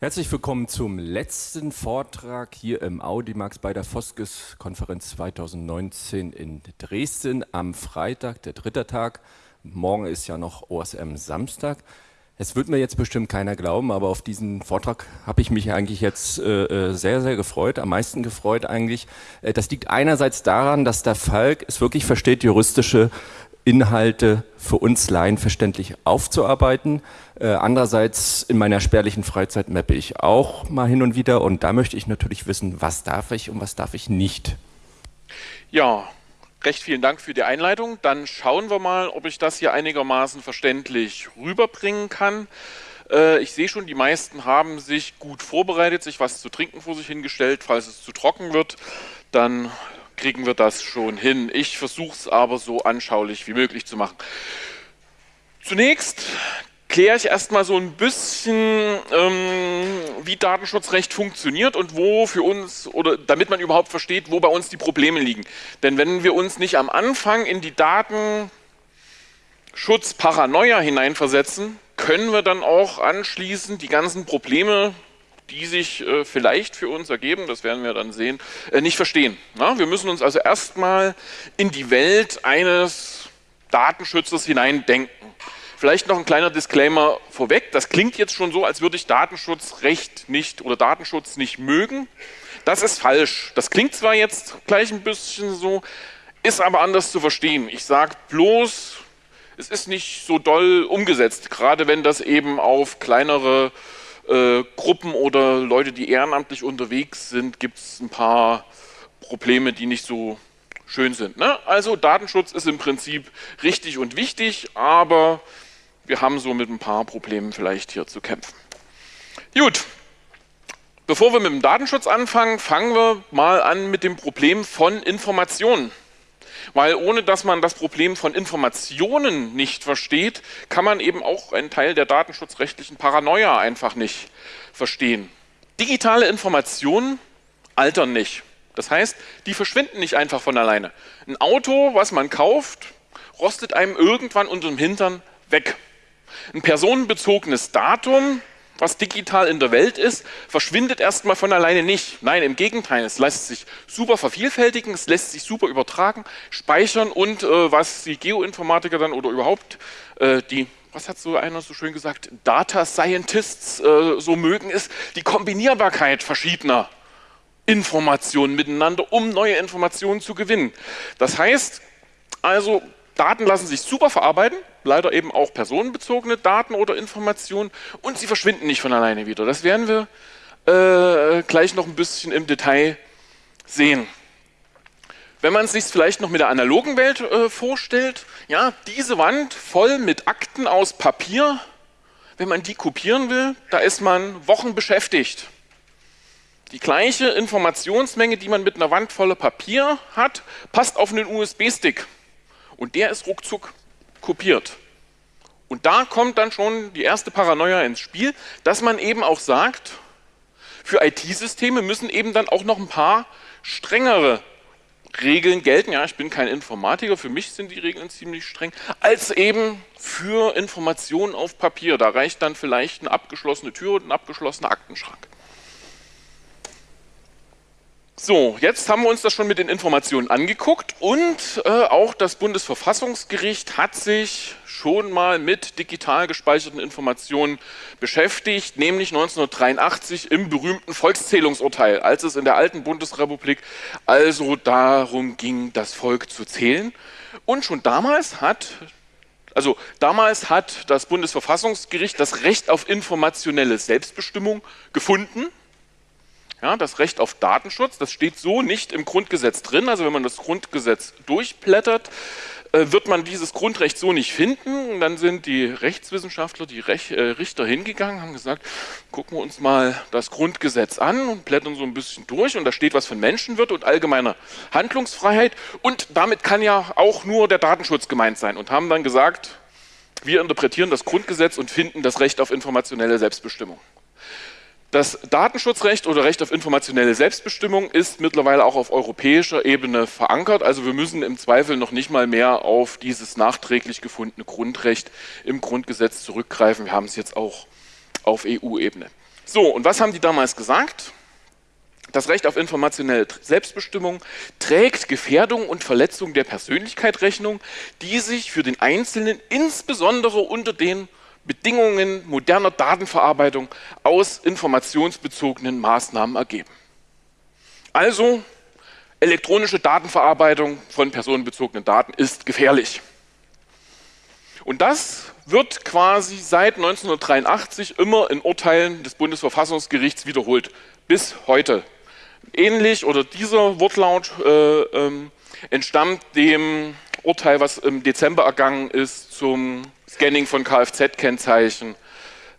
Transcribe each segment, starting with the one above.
Herzlich willkommen zum letzten Vortrag hier im Audimax bei der Foskes-Konferenz 2019 in Dresden am Freitag, der dritte Tag. Morgen ist ja noch OSM Samstag. Es wird mir jetzt bestimmt keiner glauben, aber auf diesen Vortrag habe ich mich eigentlich jetzt äh, äh sehr, sehr gefreut, am meisten gefreut eigentlich. Äh, das liegt einerseits daran, dass der Falk es wirklich versteht, juristische Inhalte für uns Laien verständlich aufzuarbeiten. Äh, andererseits in meiner spärlichen Freizeit mappe ich auch mal hin und wieder und da möchte ich natürlich wissen, was darf ich und was darf ich nicht. Ja, recht vielen Dank für die Einleitung. Dann schauen wir mal, ob ich das hier einigermaßen verständlich rüberbringen kann. Äh, ich sehe schon, die meisten haben sich gut vorbereitet, sich was zu trinken vor sich hingestellt. Falls es zu trocken wird, dann kriegen wir das schon hin. Ich versuche es aber so anschaulich wie möglich zu machen. Zunächst kläre ich erstmal so ein bisschen, ähm, wie Datenschutzrecht funktioniert und wo für uns, oder damit man überhaupt versteht, wo bei uns die Probleme liegen. Denn wenn wir uns nicht am Anfang in die Datenschutzparanoia hineinversetzen, können wir dann auch anschließend die ganzen Probleme die sich äh, vielleicht für uns ergeben, das werden wir dann sehen, äh, nicht verstehen. Na? Wir müssen uns also erstmal in die Welt eines Datenschützers hineindenken. Vielleicht noch ein kleiner Disclaimer vorweg. Das klingt jetzt schon so, als würde ich Datenschutzrecht nicht oder Datenschutz nicht mögen. Das ist falsch. Das klingt zwar jetzt gleich ein bisschen so, ist aber anders zu verstehen. Ich sage bloß, es ist nicht so doll umgesetzt, gerade wenn das eben auf kleinere äh, Gruppen oder Leute, die ehrenamtlich unterwegs sind, gibt es ein paar Probleme, die nicht so schön sind. Ne? Also Datenschutz ist im Prinzip richtig und wichtig, aber wir haben so mit ein paar Problemen vielleicht hier zu kämpfen. Gut, bevor wir mit dem Datenschutz anfangen, fangen wir mal an mit dem Problem von Informationen. Weil ohne dass man das Problem von Informationen nicht versteht, kann man eben auch einen Teil der datenschutzrechtlichen Paranoia einfach nicht verstehen. Digitale Informationen altern nicht. Das heißt, die verschwinden nicht einfach von alleine. Ein Auto, was man kauft, rostet einem irgendwann unter dem Hintern weg. Ein personenbezogenes Datum was digital in der Welt ist, verschwindet erstmal von alleine nicht. Nein, im Gegenteil, es lässt sich super vervielfältigen, es lässt sich super übertragen, speichern und äh, was die Geoinformatiker dann oder überhaupt äh, die was hat so einer so schön gesagt, Data Scientists äh, so mögen, ist die Kombinierbarkeit verschiedener Informationen miteinander, um neue Informationen zu gewinnen. Das heißt also, Daten lassen sich super verarbeiten, leider eben auch personenbezogene Daten oder Informationen und sie verschwinden nicht von alleine wieder. Das werden wir äh, gleich noch ein bisschen im Detail sehen. Wenn man es sich vielleicht noch mit der analogen Welt äh, vorstellt, ja, diese Wand voll mit Akten aus Papier, wenn man die kopieren will, da ist man Wochen beschäftigt. Die gleiche Informationsmenge, die man mit einer Wand voller Papier hat, passt auf einen USB-Stick. Und der ist ruckzuck kopiert. Und da kommt dann schon die erste Paranoia ins Spiel, dass man eben auch sagt, für IT-Systeme müssen eben dann auch noch ein paar strengere Regeln gelten. Ja, ich bin kein Informatiker, für mich sind die Regeln ziemlich streng, als eben für Informationen auf Papier. Da reicht dann vielleicht eine abgeschlossene Tür und ein abgeschlossener Aktenschrank. So, jetzt haben wir uns das schon mit den Informationen angeguckt und äh, auch das Bundesverfassungsgericht hat sich schon mal mit digital gespeicherten Informationen beschäftigt, nämlich 1983 im berühmten Volkszählungsurteil, als es in der alten Bundesrepublik also darum ging, das Volk zu zählen. Und schon damals hat also damals hat das Bundesverfassungsgericht das Recht auf informationelle Selbstbestimmung gefunden ja, das Recht auf Datenschutz, das steht so nicht im Grundgesetz drin. Also wenn man das Grundgesetz durchblättert, äh, wird man dieses Grundrecht so nicht finden. Und dann sind die Rechtswissenschaftler, die Rech äh, Richter hingegangen, haben gesagt, gucken wir uns mal das Grundgesetz an und blättern so ein bisschen durch. Und da steht was von Menschenwürde und allgemeiner Handlungsfreiheit. Und damit kann ja auch nur der Datenschutz gemeint sein. Und haben dann gesagt, wir interpretieren das Grundgesetz und finden das Recht auf informationelle Selbstbestimmung. Das Datenschutzrecht oder Recht auf informationelle Selbstbestimmung ist mittlerweile auch auf europäischer Ebene verankert. Also wir müssen im Zweifel noch nicht mal mehr auf dieses nachträglich gefundene Grundrecht im Grundgesetz zurückgreifen. Wir haben es jetzt auch auf EU-Ebene. So, und was haben die damals gesagt? Das Recht auf informationelle Selbstbestimmung trägt Gefährdung und Verletzung der Persönlichkeit Rechnung, die sich für den Einzelnen insbesondere unter den Bedingungen moderner Datenverarbeitung aus informationsbezogenen Maßnahmen ergeben. Also elektronische Datenverarbeitung von personenbezogenen Daten ist gefährlich. Und das wird quasi seit 1983 immer in Urteilen des Bundesverfassungsgerichts wiederholt, bis heute. Ähnlich oder dieser Wortlaut äh, ähm, entstammt dem Urteil, was im Dezember ergangen ist zum Scanning von Kfz-Kennzeichen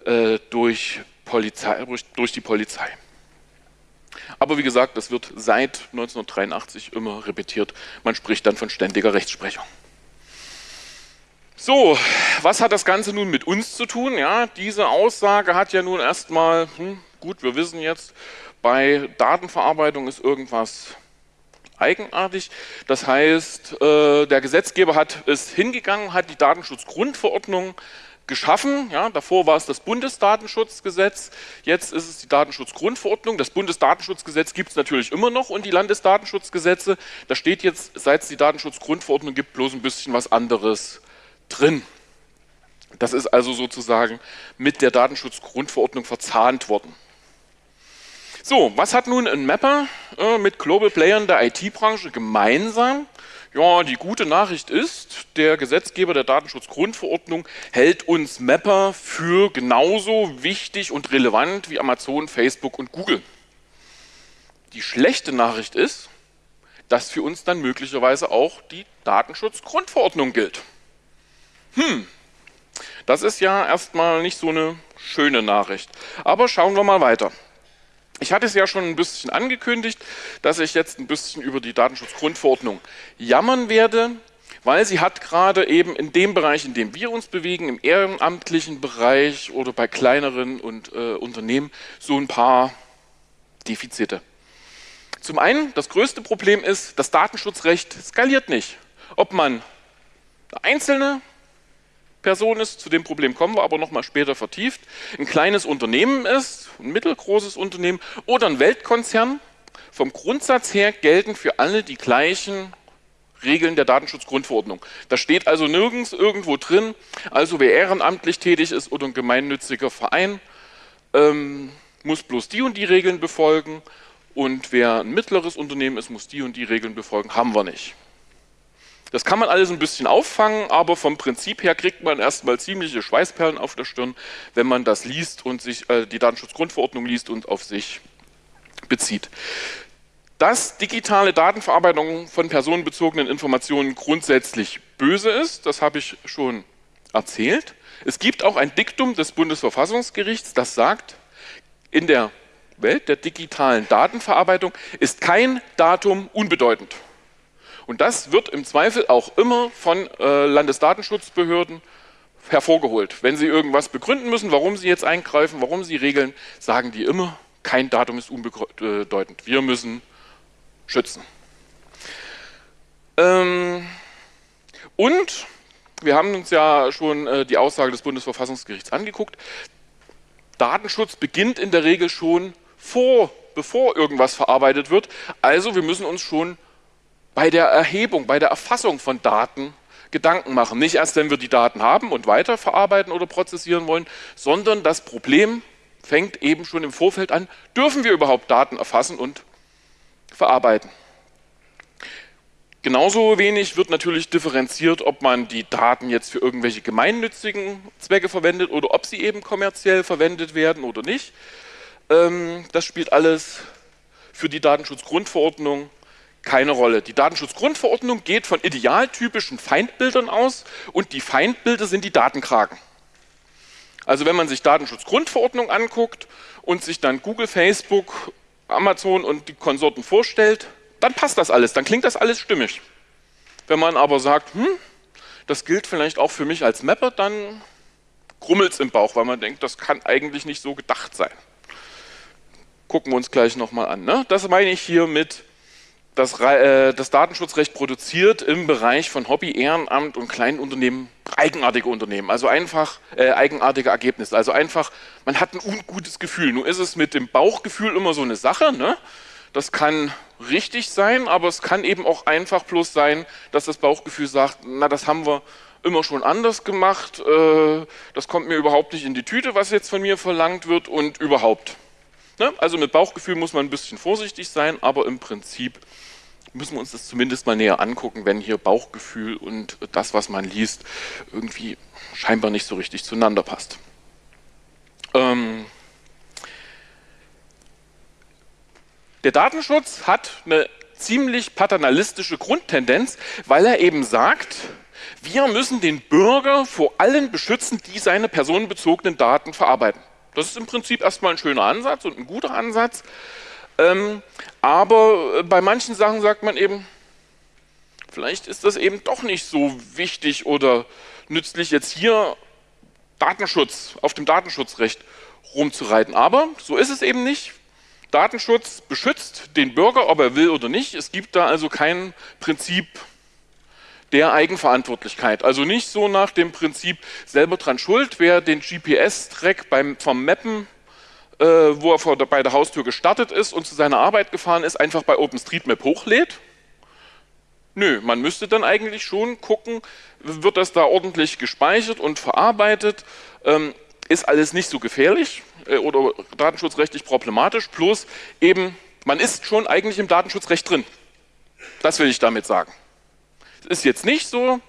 äh, durch, durch, durch die Polizei. Aber wie gesagt, das wird seit 1983 immer repetiert. Man spricht dann von ständiger Rechtsprechung. So, was hat das Ganze nun mit uns zu tun? Ja, diese Aussage hat ja nun erstmal, hm, gut, wir wissen jetzt, bei Datenverarbeitung ist irgendwas eigenartig. Das heißt, äh, der Gesetzgeber hat es hingegangen, hat die Datenschutzgrundverordnung geschaffen. Ja, davor war es das Bundesdatenschutzgesetz, jetzt ist es die Datenschutzgrundverordnung. Das Bundesdatenschutzgesetz gibt es natürlich immer noch und die Landesdatenschutzgesetze. Da steht jetzt, seit es die Datenschutzgrundverordnung gibt, bloß ein bisschen was anderes drin. Das ist also sozusagen mit der Datenschutzgrundverordnung verzahnt worden. So, was hat nun ein Mapper äh, mit Global Playern der IT-Branche gemeinsam? Ja, die gute Nachricht ist, der Gesetzgeber der Datenschutzgrundverordnung hält uns Mapper für genauso wichtig und relevant wie Amazon, Facebook und Google. Die schlechte Nachricht ist, dass für uns dann möglicherweise auch die Datenschutzgrundverordnung gilt. Hm, das ist ja erstmal nicht so eine schöne Nachricht. Aber schauen wir mal weiter. Ich hatte es ja schon ein bisschen angekündigt, dass ich jetzt ein bisschen über die Datenschutzgrundverordnung jammern werde, weil sie hat gerade eben in dem Bereich, in dem wir uns bewegen, im ehrenamtlichen Bereich oder bei kleineren und, äh, Unternehmen, so ein paar Defizite. Zum einen, das größte Problem ist, das Datenschutzrecht skaliert nicht. Ob man einzelne Person ist, zu dem Problem kommen wir aber nochmal später vertieft, ein kleines Unternehmen ist, ein mittelgroßes Unternehmen oder ein Weltkonzern, vom Grundsatz her gelten für alle die gleichen Regeln der Datenschutzgrundverordnung. Da steht also nirgends irgendwo drin, also wer ehrenamtlich tätig ist oder ein gemeinnütziger Verein, ähm, muss bloß die und die Regeln befolgen und wer ein mittleres Unternehmen ist, muss die und die Regeln befolgen, haben wir nicht. Das kann man alles ein bisschen auffangen, aber vom Prinzip her kriegt man erstmal ziemliche Schweißperlen auf der Stirn, wenn man das liest und sich äh, die Datenschutzgrundverordnung liest und auf sich bezieht. Dass digitale Datenverarbeitung von personenbezogenen Informationen grundsätzlich böse ist, das habe ich schon erzählt. Es gibt auch ein Diktum des Bundesverfassungsgerichts, das sagt, in der Welt der digitalen Datenverarbeitung ist kein Datum unbedeutend. Und das wird im Zweifel auch immer von äh, Landesdatenschutzbehörden hervorgeholt. Wenn sie irgendwas begründen müssen, warum sie jetzt eingreifen, warum sie regeln, sagen die immer, kein Datum ist unbedeutend. Wir müssen schützen. Ähm, und wir haben uns ja schon äh, die Aussage des Bundesverfassungsgerichts angeguckt. Datenschutz beginnt in der Regel schon vor, bevor irgendwas verarbeitet wird. Also wir müssen uns schon bei der Erhebung, bei der Erfassung von Daten Gedanken machen. Nicht erst, wenn wir die Daten haben und weiterverarbeiten oder prozessieren wollen, sondern das Problem fängt eben schon im Vorfeld an, dürfen wir überhaupt Daten erfassen und verarbeiten. Genauso wenig wird natürlich differenziert, ob man die Daten jetzt für irgendwelche gemeinnützigen Zwecke verwendet oder ob sie eben kommerziell verwendet werden oder nicht. Ähm, das spielt alles für die Datenschutzgrundverordnung keine Rolle. Die Datenschutzgrundverordnung geht von idealtypischen Feindbildern aus und die Feindbilder sind die Datenkragen. Also wenn man sich Datenschutzgrundverordnung anguckt und sich dann Google, Facebook, Amazon und die Konsorten vorstellt, dann passt das alles, dann klingt das alles stimmig. Wenn man aber sagt, hm, das gilt vielleicht auch für mich als Mapper, dann krummelt es im Bauch, weil man denkt, das kann eigentlich nicht so gedacht sein. Gucken wir uns gleich nochmal an. Ne? Das meine ich hier mit das, äh, das Datenschutzrecht produziert im Bereich von Hobby, Ehrenamt und kleinen Unternehmen eigenartige Unternehmen, also einfach äh, eigenartige Ergebnisse. Also einfach, man hat ein ungutes Gefühl. Nun ist es mit dem Bauchgefühl immer so eine Sache. Ne? Das kann richtig sein, aber es kann eben auch einfach bloß sein, dass das Bauchgefühl sagt, na, das haben wir immer schon anders gemacht, äh, das kommt mir überhaupt nicht in die Tüte, was jetzt von mir verlangt wird und überhaupt. Ne? Also mit Bauchgefühl muss man ein bisschen vorsichtig sein, aber im Prinzip müssen wir uns das zumindest mal näher angucken, wenn hier Bauchgefühl und das, was man liest, irgendwie scheinbar nicht so richtig zueinander passt. Ähm der Datenschutz hat eine ziemlich paternalistische Grundtendenz, weil er eben sagt, wir müssen den Bürger vor allen beschützen, die seine personenbezogenen Daten verarbeiten. Das ist im Prinzip erstmal ein schöner Ansatz und ein guter Ansatz. Ähm, aber äh, bei manchen Sachen sagt man eben, vielleicht ist das eben doch nicht so wichtig oder nützlich, jetzt hier Datenschutz, auf dem Datenschutzrecht rumzureiten. Aber so ist es eben nicht. Datenschutz beschützt den Bürger, ob er will oder nicht. Es gibt da also kein Prinzip der Eigenverantwortlichkeit. Also nicht so nach dem Prinzip selber dran schuld, wer den GPS-Track vom Mappen äh, wo er vor bei der Haustür gestartet ist und zu seiner Arbeit gefahren ist, einfach bei OpenStreetMap hochlädt? Nö, man müsste dann eigentlich schon gucken, wird das da ordentlich gespeichert und verarbeitet, ähm, ist alles nicht so gefährlich äh, oder datenschutzrechtlich problematisch, plus eben, man ist schon eigentlich im Datenschutzrecht drin. Das will ich damit sagen. Es ist jetzt nicht so,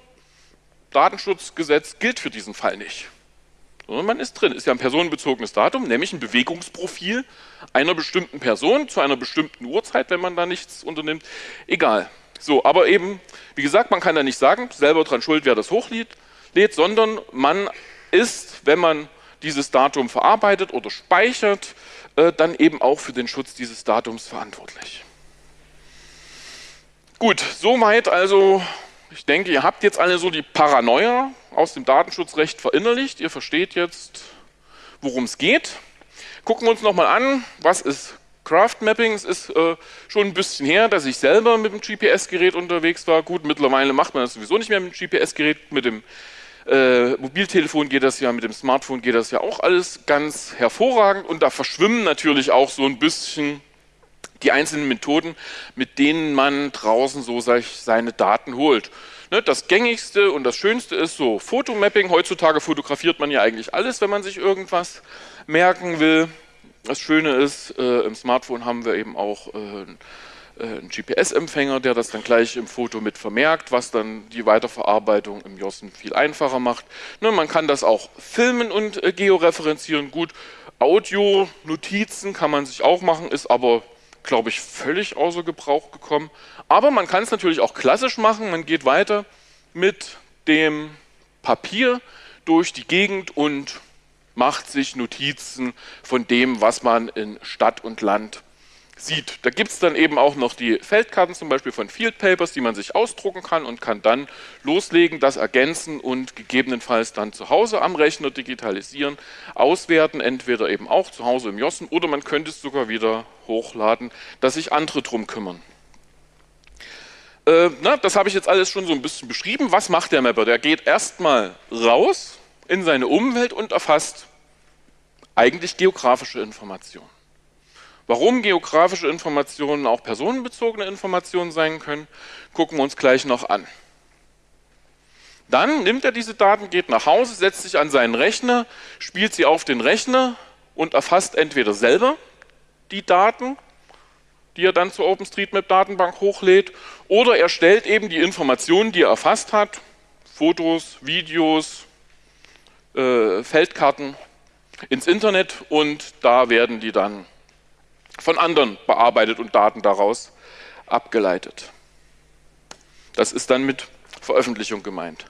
Datenschutzgesetz gilt für diesen Fall nicht sondern man ist drin. Ist ja ein personenbezogenes Datum, nämlich ein Bewegungsprofil einer bestimmten Person zu einer bestimmten Uhrzeit, wenn man da nichts unternimmt. Egal. So, aber eben, wie gesagt, man kann da nicht sagen, selber dran schuld, wer das hochlädt, sondern man ist, wenn man dieses Datum verarbeitet oder speichert, äh, dann eben auch für den Schutz dieses Datums verantwortlich. Gut, soweit also ich denke, ihr habt jetzt alle so die Paranoia aus dem Datenschutzrecht verinnerlicht. Ihr versteht jetzt, worum es geht. Gucken wir uns nochmal an, was ist Craft Mapping. Es ist äh, schon ein bisschen her, dass ich selber mit dem GPS-Gerät unterwegs war. Gut, mittlerweile macht man das sowieso nicht mehr mit dem GPS-Gerät. Mit dem äh, Mobiltelefon geht das ja, mit dem Smartphone geht das ja auch alles ganz hervorragend. Und da verschwimmen natürlich auch so ein bisschen die einzelnen Methoden, mit denen man draußen so seine Daten holt. Ne, das gängigste und das schönste ist so Fotomapping. Heutzutage fotografiert man ja eigentlich alles, wenn man sich irgendwas merken will. Das Schöne ist, äh, im Smartphone haben wir eben auch äh, äh einen GPS-Empfänger, der das dann gleich im Foto mit vermerkt, was dann die Weiterverarbeitung im JOSN viel einfacher macht. Ne, man kann das auch filmen und georeferenzieren. Gut, Audio-Notizen kann man sich auch machen, ist aber glaube ich, völlig außer Gebrauch gekommen. Aber man kann es natürlich auch klassisch machen. Man geht weiter mit dem Papier durch die Gegend und macht sich Notizen von dem, was man in Stadt und Land sieht. Da gibt es dann eben auch noch die Feldkarten zum Beispiel von Field Papers, die man sich ausdrucken kann und kann dann loslegen, das ergänzen und gegebenenfalls dann zu Hause am Rechner digitalisieren, auswerten, entweder eben auch zu Hause im Jossen oder man könnte es sogar wieder hochladen, dass sich andere drum kümmern. Äh, na, das habe ich jetzt alles schon so ein bisschen beschrieben. Was macht der Mapper? Der geht erstmal raus in seine Umwelt und erfasst eigentlich geografische Informationen. Warum geografische Informationen auch personenbezogene Informationen sein können, gucken wir uns gleich noch an. Dann nimmt er diese Daten, geht nach Hause, setzt sich an seinen Rechner, spielt sie auf den Rechner und erfasst entweder selber die Daten, die er dann zur OpenStreetMap-Datenbank hochlädt, oder er stellt eben die Informationen, die er erfasst hat, Fotos, Videos, äh, Feldkarten, ins Internet und da werden die dann von anderen bearbeitet und Daten daraus abgeleitet. Das ist dann mit Veröffentlichung gemeint.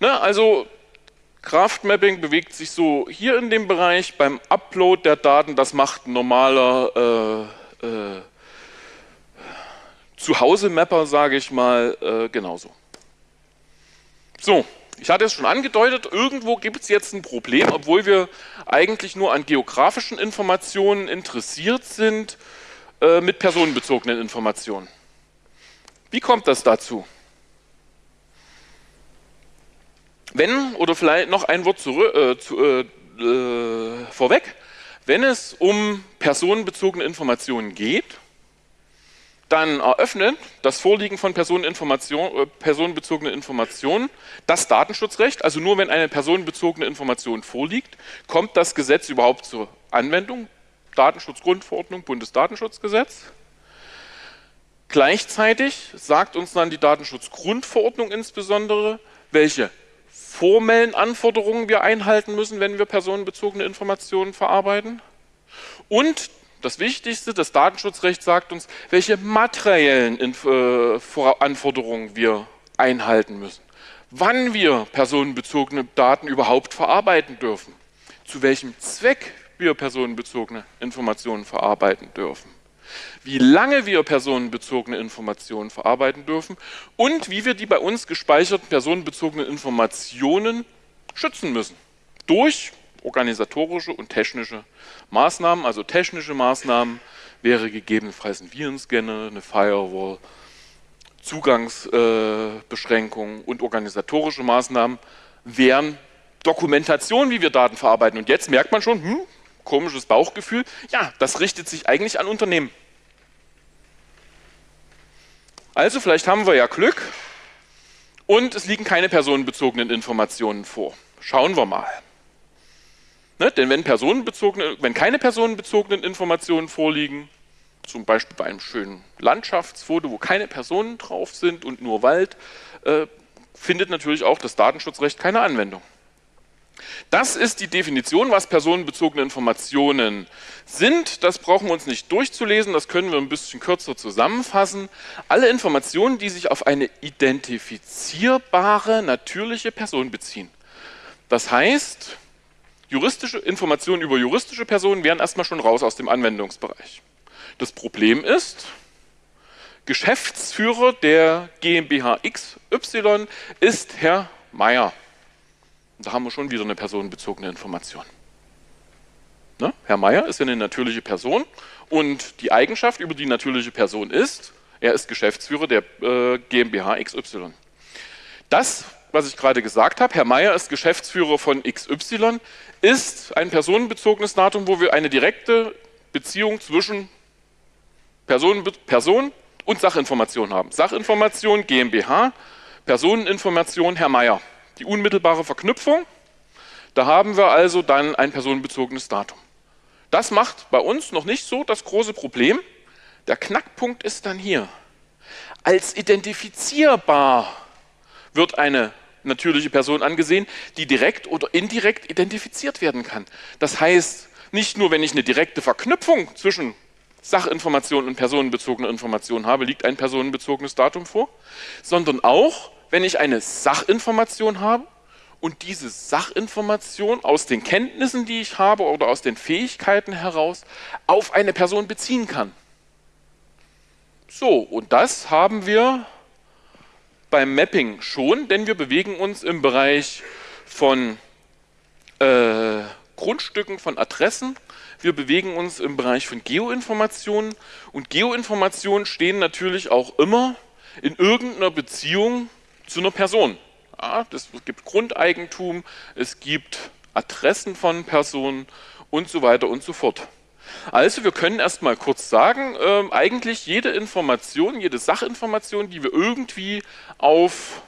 Ne, also Kraftmapping bewegt sich so hier in dem Bereich beim Upload der Daten, das macht ein normaler äh, äh, Zuhause-Mapper, sage ich mal, äh, genauso. So, ich hatte es schon angedeutet, irgendwo gibt es jetzt ein Problem, obwohl wir eigentlich nur an geografischen Informationen interessiert sind, äh, mit personenbezogenen Informationen. Wie kommt das dazu? wenn, oder vielleicht noch ein Wort zurück, äh, zu, äh, äh, vorweg, wenn es um personenbezogene Informationen geht, dann eröffnet das Vorliegen von Personeninformation, äh, personenbezogenen Informationen das Datenschutzrecht. Also nur wenn eine personenbezogene Information vorliegt, kommt das Gesetz überhaupt zur Anwendung. Datenschutzgrundverordnung, Bundesdatenschutzgesetz. Gleichzeitig sagt uns dann die Datenschutzgrundverordnung insbesondere, welche formellen Anforderungen wir einhalten müssen, wenn wir personenbezogene Informationen verarbeiten. Und das Wichtigste, das Datenschutzrecht sagt uns, welche materiellen äh, Anforderungen wir einhalten müssen. Wann wir personenbezogene Daten überhaupt verarbeiten dürfen. Zu welchem Zweck wir personenbezogene Informationen verarbeiten dürfen. Wie lange wir personenbezogene Informationen verarbeiten dürfen und wie wir die bei uns gespeicherten personenbezogenen Informationen schützen müssen. Durch organisatorische und technische Maßnahmen. Also technische Maßnahmen wäre gegebenenfalls ein Virenscanner, eine Firewall, Zugangsbeschränkungen und organisatorische Maßnahmen wären Dokumentation, wie wir Daten verarbeiten. Und jetzt merkt man schon, hm, komisches Bauchgefühl, ja, das richtet sich eigentlich an Unternehmen. Also vielleicht haben wir ja Glück und es liegen keine personenbezogenen Informationen vor. Schauen wir mal. Ne? Denn wenn, personenbezogene, wenn keine personenbezogenen Informationen vorliegen, zum Beispiel bei einem schönen Landschaftsfoto, wo keine Personen drauf sind und nur Wald, äh, findet natürlich auch das Datenschutzrecht keine Anwendung. Das ist die Definition, was personenbezogene Informationen sind. Das brauchen wir uns nicht durchzulesen, das können wir ein bisschen kürzer zusammenfassen. Alle Informationen, die sich auf eine identifizierbare, natürliche Person beziehen. Das heißt, juristische Informationen über juristische Personen wären erstmal schon raus aus dem Anwendungsbereich. Das Problem ist, Geschäftsführer der GmbH XY ist Herr Meier. Da haben wir schon wieder eine personenbezogene Information. Ne? Herr Meier ist eine natürliche Person und die Eigenschaft über die natürliche Person ist, er ist Geschäftsführer der äh, GmbH XY. Das, was ich gerade gesagt habe, Herr Meier ist Geschäftsführer von XY, ist ein personenbezogenes Datum, wo wir eine direkte Beziehung zwischen Person, Person und Sachinformation haben. Sachinformation GmbH, Personeninformation Herr Meier die unmittelbare Verknüpfung. Da haben wir also dann ein personenbezogenes Datum. Das macht bei uns noch nicht so das große Problem. Der Knackpunkt ist dann hier. Als identifizierbar wird eine natürliche Person angesehen, die direkt oder indirekt identifiziert werden kann. Das heißt, nicht nur wenn ich eine direkte Verknüpfung zwischen Sachinformation und personenbezogener Information habe, liegt ein personenbezogenes Datum vor, sondern auch, wenn ich eine Sachinformation habe und diese Sachinformation aus den Kenntnissen, die ich habe oder aus den Fähigkeiten heraus auf eine Person beziehen kann. So, und das haben wir beim Mapping schon, denn wir bewegen uns im Bereich von äh, Grundstücken, von Adressen. Wir bewegen uns im Bereich von Geoinformationen und Geoinformationen stehen natürlich auch immer in irgendeiner Beziehung zu einer Person. Ja, das, es gibt Grundeigentum, es gibt Adressen von Personen und so weiter und so fort. Also wir können erstmal kurz sagen, äh, eigentlich jede Information, jede Sachinformation, die wir irgendwie auf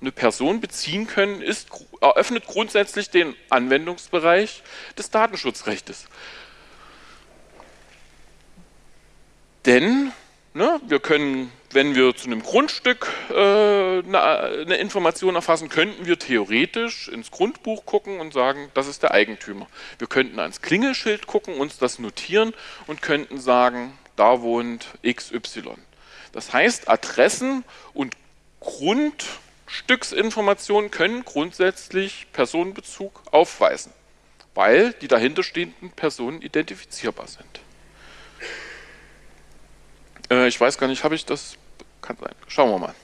eine Person beziehen können, ist, eröffnet grundsätzlich den Anwendungsbereich des Datenschutzrechts. Denn ne, wir können wenn wir zu einem Grundstück äh, eine, Information erfassen, könnten wir theoretisch ins Grundbuch gucken und sagen, das ist der Eigentümer. Wir könnten ans Klingelschild gucken, uns das notieren und könnten sagen, da wohnt XY. Das heißt, Adressen und Grundstücksinformationen können grundsätzlich Personenbezug aufweisen, weil die dahinterstehenden Personen identifizierbar sind. Äh, ich weiß gar nicht, habe ich das? Kann sein. Schauen wir mal.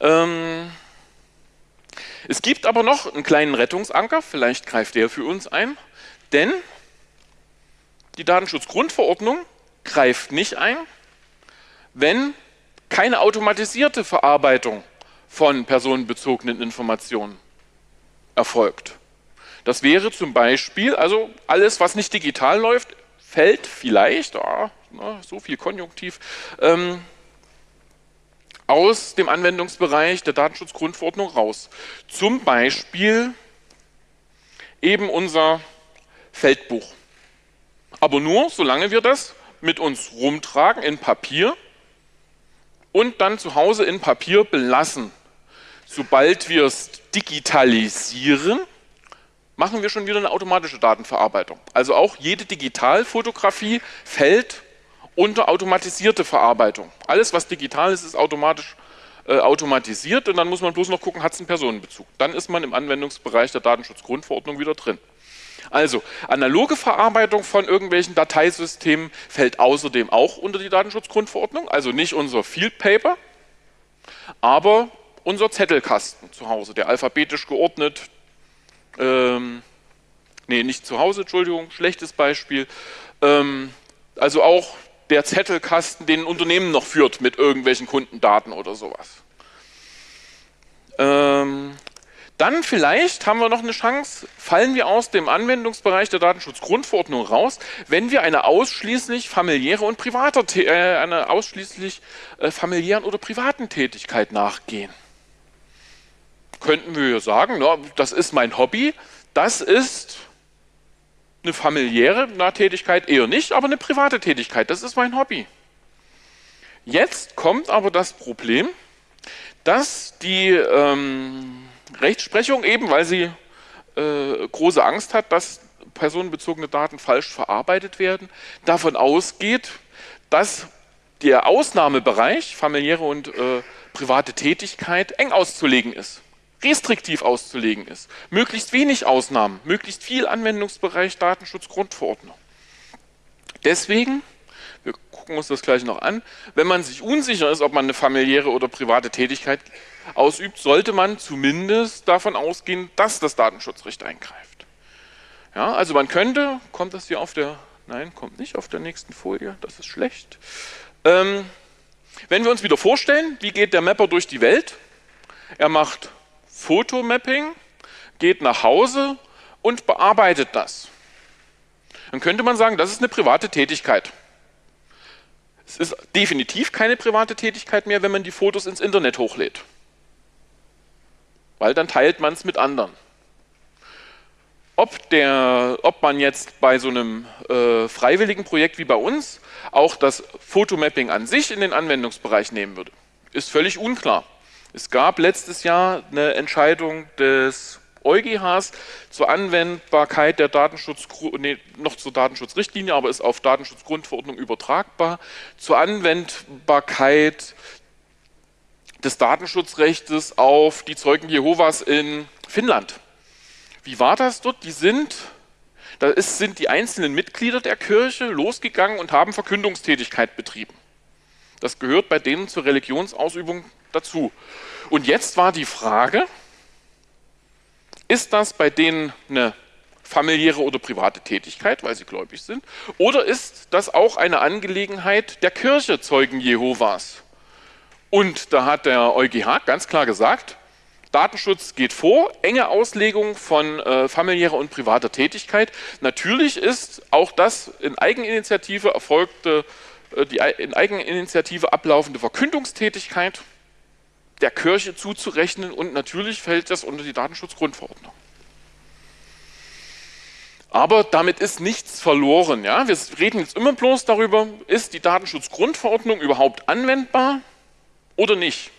Ähm, es gibt aber noch einen kleinen Rettungsanker, vielleicht greift der für uns ein, denn die Datenschutzgrundverordnung greift nicht ein, wenn keine automatisierte Verarbeitung von personenbezogenen Informationen erfolgt. Das wäre zum Beispiel, also alles, was nicht digital läuft, fällt vielleicht, oh, na, so viel Konjunktiv, ähm, aus dem Anwendungsbereich der Datenschutzgrundverordnung raus. Zum Beispiel eben unser Feldbuch. Aber nur, solange wir das mit uns rumtragen in Papier und dann zu Hause in Papier belassen. Sobald wir es digitalisieren, machen wir schon wieder eine automatische Datenverarbeitung. Also auch jede Digitalfotografie fällt unter automatisierte Verarbeitung. Alles, was digital ist, ist automatisch äh, automatisiert und dann muss man bloß noch gucken, hat es einen Personenbezug. Dann ist man im Anwendungsbereich der Datenschutzgrundverordnung wieder drin. Also, analoge Verarbeitung von irgendwelchen Dateisystemen fällt außerdem auch unter die Datenschutzgrundverordnung, also nicht unser Field Paper, aber unser Zettelkasten zu Hause, der alphabetisch geordnet, ähm, nee, nicht zu Hause, Entschuldigung, schlechtes Beispiel, ähm, also auch der Zettelkasten, den ein Unternehmen noch führt mit irgendwelchen Kundendaten oder sowas. Ähm, dann vielleicht haben wir noch eine Chance, fallen wir aus dem Anwendungsbereich der Datenschutzgrundverordnung raus, wenn wir eine ausschließlich familiäre und private, äh, eine ausschließlich äh, familiären oder privaten Tätigkeit nachgehen. Könnten wir sagen, na, das ist mein Hobby, das ist eine familiäre Tätigkeit eher nicht, aber eine private Tätigkeit, das ist mein Hobby. Jetzt kommt aber das Problem, dass die ähm, Rechtsprechung eben, weil sie äh, große Angst hat, dass personenbezogene Daten falsch verarbeitet werden, davon ausgeht, dass der Ausnahmebereich familiäre und äh, private Tätigkeit eng auszulegen ist restriktiv auszulegen ist. Möglichst wenig Ausnahmen, möglichst viel Anwendungsbereich Datenschutzgrundverordnung. Deswegen, wir gucken uns das gleich noch an, wenn man sich unsicher ist, ob man eine familiäre oder private Tätigkeit ausübt, sollte man zumindest davon ausgehen, dass das Datenschutzrecht eingreift. Ja, also man könnte, kommt das hier auf der, nein, kommt nicht auf der nächsten Folie, das ist schlecht. Ähm, wenn wir uns wieder vorstellen, wie geht der Mapper durch die Welt? Er macht Fotomapping, geht nach Hause und bearbeitet das. Dann könnte man sagen, das ist eine private Tätigkeit. Es ist definitiv keine private Tätigkeit mehr, wenn man die Fotos ins Internet hochlädt. Weil dann teilt man es mit anderen. Ob, der, ob man jetzt bei so einem äh, freiwilligen Projekt wie bei uns auch das Fotomapping an sich in den Anwendungsbereich nehmen würde, ist völlig unklar. Es gab letztes Jahr eine Entscheidung des EuGHs zur Anwendbarkeit der Datenschutz, nee, noch zur Datenschutzrichtlinie, aber ist auf Datenschutzgrundverordnung übertragbar, zur Anwendbarkeit des Datenschutzrechts auf die Zeugen Jehovas in Finnland. Wie war das dort? Die sind, da ist, sind die einzelnen Mitglieder der Kirche losgegangen und haben Verkündungstätigkeit betrieben. Das gehört bei denen zur Religionsausübung dazu. Und jetzt war die Frage, ist das bei denen eine familiäre oder private Tätigkeit, weil sie gläubig sind, oder ist das auch eine Angelegenheit der Kirche Zeugen Jehovas? Und da hat der EuGH ganz klar gesagt, Datenschutz geht vor, enge Auslegung von äh, familiärer und privater Tätigkeit. Natürlich ist auch das in Eigeninitiative erfolgte, die in Eigeninitiative ablaufende Verkündungstätigkeit der Kirche zuzurechnen und natürlich fällt das unter die Datenschutzgrundverordnung. Aber damit ist nichts verloren. Ja? Wir reden jetzt immer bloß darüber, ist die Datenschutzgrundverordnung überhaupt anwendbar oder nicht.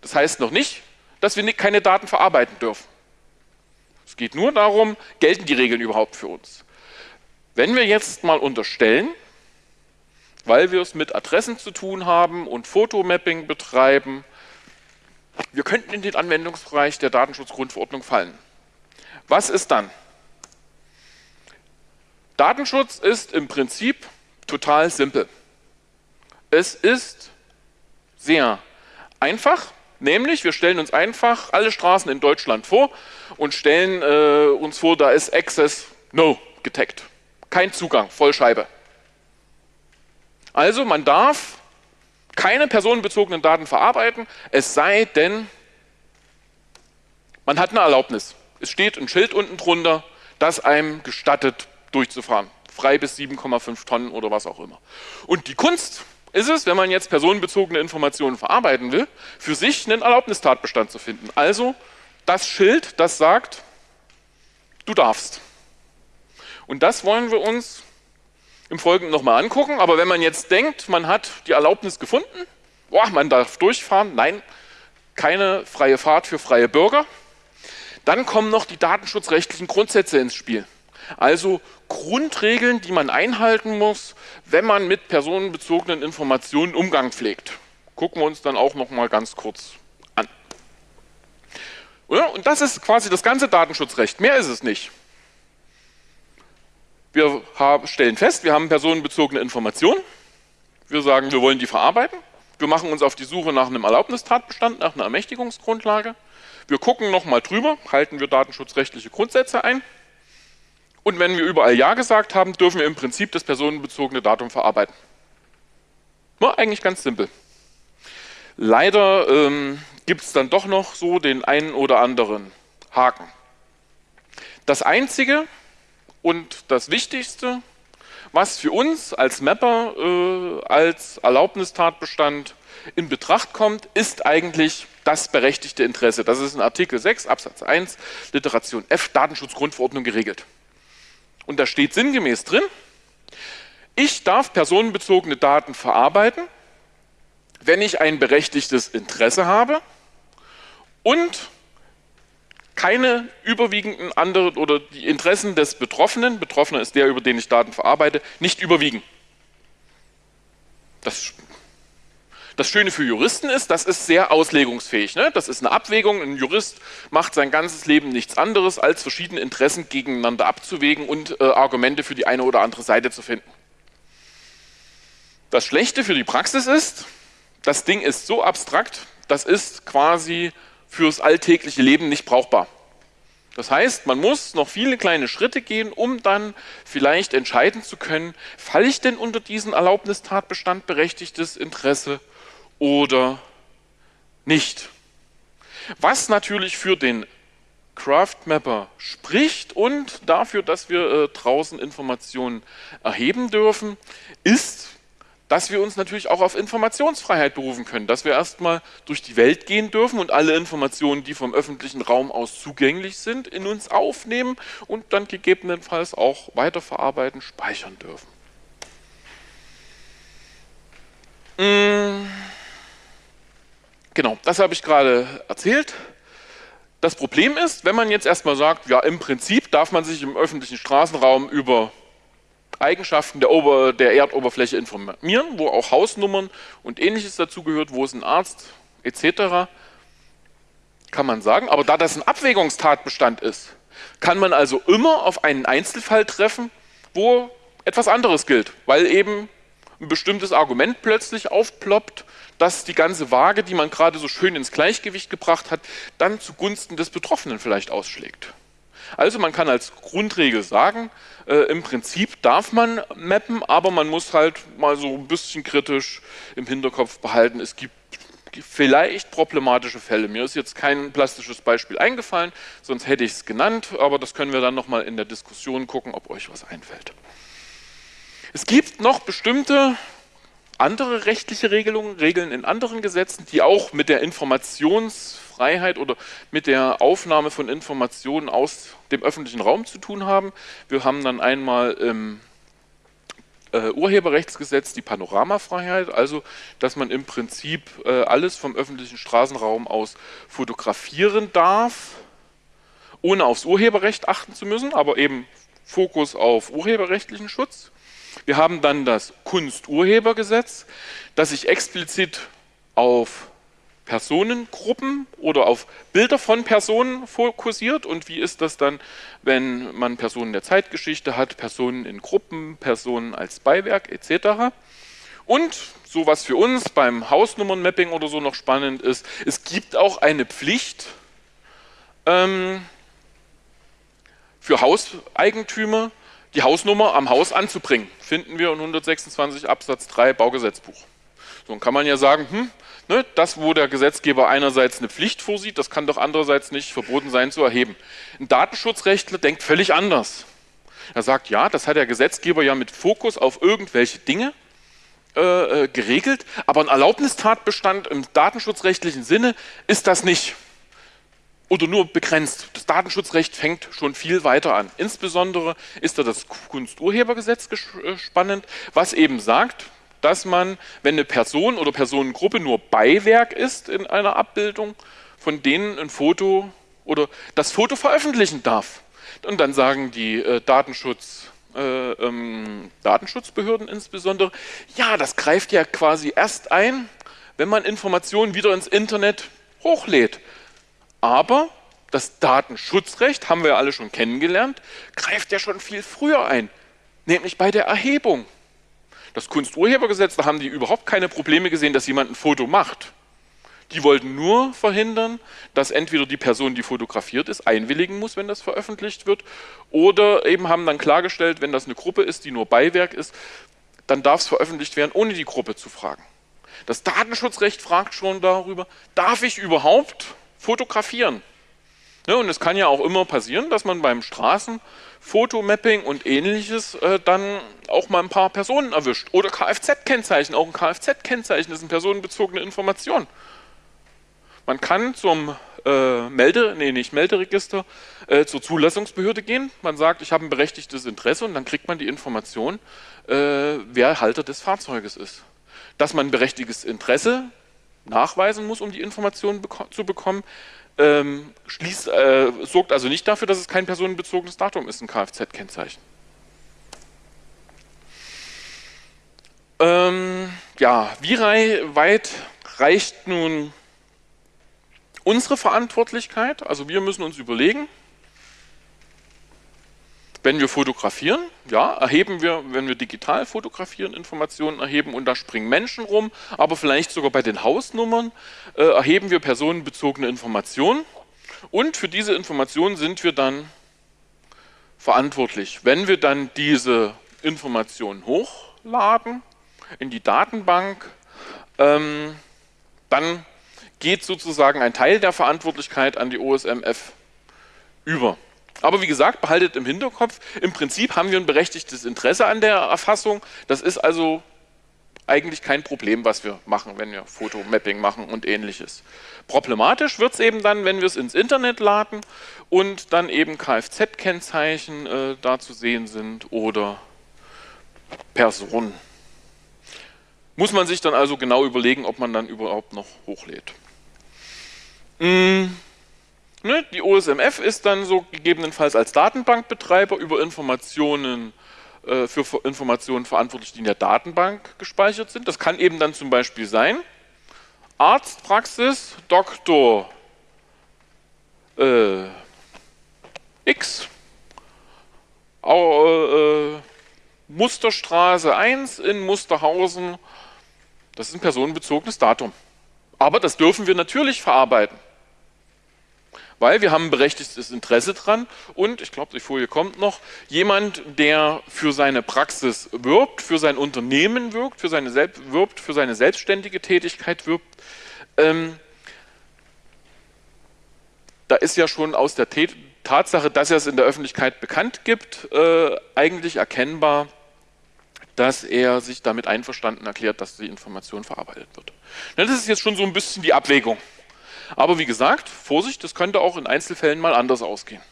Das heißt noch nicht, dass wir keine Daten verarbeiten dürfen. Es geht nur darum, gelten die Regeln überhaupt für uns. Wenn wir jetzt mal unterstellen, weil wir es mit Adressen zu tun haben und Fotomapping betreiben wir könnten in den Anwendungsbereich der Datenschutzgrundverordnung fallen. Was ist dann? Datenschutz ist im Prinzip total simpel. Es ist sehr einfach, nämlich wir stellen uns einfach alle Straßen in Deutschland vor und stellen äh, uns vor, da ist Access No getaggt. Kein Zugang, Vollscheibe. Also man darf keine personenbezogenen Daten verarbeiten, es sei denn, man hat eine Erlaubnis. Es steht ein Schild unten drunter, das einem gestattet, durchzufahren. Frei bis 7,5 Tonnen oder was auch immer. Und die Kunst ist es, wenn man jetzt personenbezogene Informationen verarbeiten will, für sich einen Erlaubnistatbestand zu finden. Also das Schild, das sagt, du darfst. Und das wollen wir uns im Folgenden nochmal angucken. Aber wenn man jetzt denkt, man hat die Erlaubnis gefunden, boah, man darf durchfahren, nein, keine freie Fahrt für freie Bürger, dann kommen noch die datenschutzrechtlichen Grundsätze ins Spiel. Also Grundregeln, die man einhalten muss, wenn man mit personenbezogenen Informationen Umgang pflegt. Gucken wir uns dann auch noch mal ganz kurz an. Und das ist quasi das ganze Datenschutzrecht. Mehr ist es nicht. Wir stellen fest, wir haben personenbezogene Informationen. Wir sagen, wir wollen die verarbeiten. Wir machen uns auf die Suche nach einem Erlaubnistatbestand, nach einer Ermächtigungsgrundlage. Wir gucken nochmal drüber, halten wir datenschutzrechtliche Grundsätze ein. Und wenn wir überall Ja gesagt haben, dürfen wir im Prinzip das personenbezogene Datum verarbeiten. War eigentlich ganz simpel. Leider ähm, gibt es dann doch noch so den einen oder anderen Haken. Das Einzige, und das Wichtigste, was für uns als Mapper äh, als Erlaubnistatbestand in Betracht kommt, ist eigentlich das berechtigte Interesse. Das ist in Artikel 6 Absatz 1 Literation F Datenschutzgrundverordnung geregelt. Und da steht sinngemäß drin, ich darf personenbezogene Daten verarbeiten, wenn ich ein berechtigtes Interesse habe und keine überwiegenden anderen oder die Interessen des Betroffenen, Betroffener ist der, über den ich Daten verarbeite, nicht überwiegen. Das, das Schöne für Juristen ist, das ist sehr auslegungsfähig. Ne? Das ist eine Abwägung. Ein Jurist macht sein ganzes Leben nichts anderes, als verschiedene Interessen gegeneinander abzuwägen und äh, Argumente für die eine oder andere Seite zu finden. Das Schlechte für die Praxis ist, das Ding ist so abstrakt, das ist quasi fürs alltägliche Leben nicht brauchbar. Das heißt, man muss noch viele kleine Schritte gehen, um dann vielleicht entscheiden zu können, falle ich denn unter diesen Erlaubnistatbestand berechtigtes Interesse oder nicht. Was natürlich für den Craftmapper spricht und dafür, dass wir äh, draußen Informationen erheben dürfen, ist dass wir uns natürlich auch auf Informationsfreiheit berufen können, dass wir erstmal durch die Welt gehen dürfen und alle Informationen, die vom öffentlichen Raum aus zugänglich sind, in uns aufnehmen und dann gegebenenfalls auch weiterverarbeiten, speichern dürfen. Mmh. Genau, das habe ich gerade erzählt. Das Problem ist, wenn man jetzt erstmal sagt, ja im Prinzip darf man sich im öffentlichen Straßenraum über Eigenschaften der, Ober-, der Erdoberfläche informieren, wo auch Hausnummern und ähnliches dazugehört, wo es ein Arzt etc. kann man sagen. Aber da das ein Abwägungstatbestand ist, kann man also immer auf einen Einzelfall treffen, wo etwas anderes gilt, weil eben ein bestimmtes Argument plötzlich aufploppt, dass die ganze Waage, die man gerade so schön ins Gleichgewicht gebracht hat, dann zugunsten des Betroffenen vielleicht ausschlägt. Also man kann als Grundregel sagen, äh, im Prinzip darf man mappen, aber man muss halt mal so ein bisschen kritisch im Hinterkopf behalten, es gibt vielleicht problematische Fälle. Mir ist jetzt kein plastisches Beispiel eingefallen, sonst hätte ich es genannt, aber das können wir dann nochmal in der Diskussion gucken, ob euch was einfällt. Es gibt noch bestimmte andere rechtliche Regelungen, Regeln in anderen Gesetzen, die auch mit der Informationsfreiheit oder mit der Aufnahme von Informationen aus dem öffentlichen Raum zu tun haben. Wir haben dann einmal im äh, Urheberrechtsgesetz die Panoramafreiheit, also dass man im Prinzip äh, alles vom öffentlichen Straßenraum aus fotografieren darf, ohne aufs Urheberrecht achten zu müssen, aber eben Fokus auf urheberrechtlichen Schutz. Wir haben dann das Kunsturhebergesetz, das sich explizit auf Personengruppen oder auf Bilder von Personen fokussiert und wie ist das dann, wenn man Personen der Zeitgeschichte hat, Personen in Gruppen, Personen als Beiwerk etc. Und so was für uns beim Hausnummernmapping oder so noch spannend ist, es gibt auch eine Pflicht ähm, für Hauseigentümer, die Hausnummer am Haus anzubringen. Finden wir in 126 Absatz 3 Baugesetzbuch. So kann man ja sagen, hm, Ne, das, wo der Gesetzgeber einerseits eine Pflicht vorsieht, das kann doch andererseits nicht verboten sein zu erheben. Ein Datenschutzrechtler denkt völlig anders. Er sagt, ja, das hat der Gesetzgeber ja mit Fokus auf irgendwelche Dinge äh, äh geregelt, aber ein Erlaubnistatbestand im datenschutzrechtlichen Sinne ist das nicht oder nur begrenzt. Das Datenschutzrecht fängt schon viel weiter an. Insbesondere ist da das Kunsturhebergesetz äh, spannend, was eben sagt, dass man, wenn eine Person oder Personengruppe nur Beiwerk ist in einer Abbildung, von denen ein Foto oder das Foto veröffentlichen darf. Und dann sagen die äh, Datenschutz, äh, ähm, Datenschutzbehörden insbesondere, ja, das greift ja quasi erst ein, wenn man Informationen wieder ins Internet hochlädt. Aber das Datenschutzrecht, haben wir ja alle schon kennengelernt, greift ja schon viel früher ein, nämlich bei der Erhebung. Das Kunsturhebergesetz, da haben die überhaupt keine Probleme gesehen, dass jemand ein Foto macht. Die wollten nur verhindern, dass entweder die Person, die fotografiert ist, einwilligen muss, wenn das veröffentlicht wird, oder eben haben dann klargestellt, wenn das eine Gruppe ist, die nur Beiwerk ist, dann darf es veröffentlicht werden, ohne die Gruppe zu fragen. Das Datenschutzrecht fragt schon darüber, darf ich überhaupt fotografieren? Ja, und es kann ja auch immer passieren, dass man beim Straßenfotomapping und ähnliches äh, dann auch mal ein paar Personen erwischt. Oder Kfz-Kennzeichen. Auch ein Kfz-Kennzeichen ist eine personenbezogene Information. Man kann zum äh, Melde, nee, nicht Melderegister, äh, zur Zulassungsbehörde gehen. Man sagt, ich habe ein berechtigtes Interesse und dann kriegt man die Information, äh, wer Halter des Fahrzeuges ist. Dass man ein berechtigtes Interesse nachweisen muss, um die Informationen beko zu bekommen, ähm, schließt, äh, sorgt also nicht dafür, dass es kein personenbezogenes Datum ist, ein Kfz-Kennzeichen. Ähm, ja, wie weit reicht nun unsere Verantwortlichkeit? Also wir müssen uns überlegen, wenn wir fotografieren, ja, erheben wir, wenn wir digital fotografieren, Informationen erheben und da springen Menschen rum, aber vielleicht sogar bei den Hausnummern äh, erheben wir personenbezogene Informationen und für diese Informationen sind wir dann verantwortlich. Wenn wir dann diese Informationen hochladen in die Datenbank, ähm, dann geht sozusagen ein Teil der Verantwortlichkeit an die OSMF über. Aber wie gesagt, behaltet im Hinterkopf, im Prinzip haben wir ein berechtigtes Interesse an der Erfassung. Das ist also eigentlich kein Problem, was wir machen, wenn wir Fotomapping machen und ähnliches. Problematisch wird es eben dann, wenn wir es ins Internet laden und dann eben Kfz-Kennzeichen äh, da zu sehen sind oder Personen. Muss man sich dann also genau überlegen, ob man dann überhaupt noch hochlädt. Mmh. Ne, die OSMF ist dann so gegebenenfalls als Datenbankbetreiber über Informationen äh, für Informationen verantwortlich, die in der Datenbank gespeichert sind. Das kann eben dann zum Beispiel sein, Arztpraxis Dr. Äh, X, äh, Musterstraße 1 in Musterhausen, das ist ein personenbezogenes Datum. Aber das dürfen wir natürlich verarbeiten weil wir haben ein berechtigtes Interesse dran und, ich glaube, die Folie kommt noch, jemand, der für seine Praxis wirbt, für sein Unternehmen wirbt, für seine, wirbt, für seine selbstständige Tätigkeit wirbt, ähm, da ist ja schon aus der Tät Tatsache, dass er es in der Öffentlichkeit bekannt gibt, äh, eigentlich erkennbar, dass er sich damit einverstanden erklärt, dass die Information verarbeitet wird. Das ist jetzt schon so ein bisschen die Abwägung. Aber wie gesagt, Vorsicht, das könnte auch in Einzelfällen mal anders ausgehen.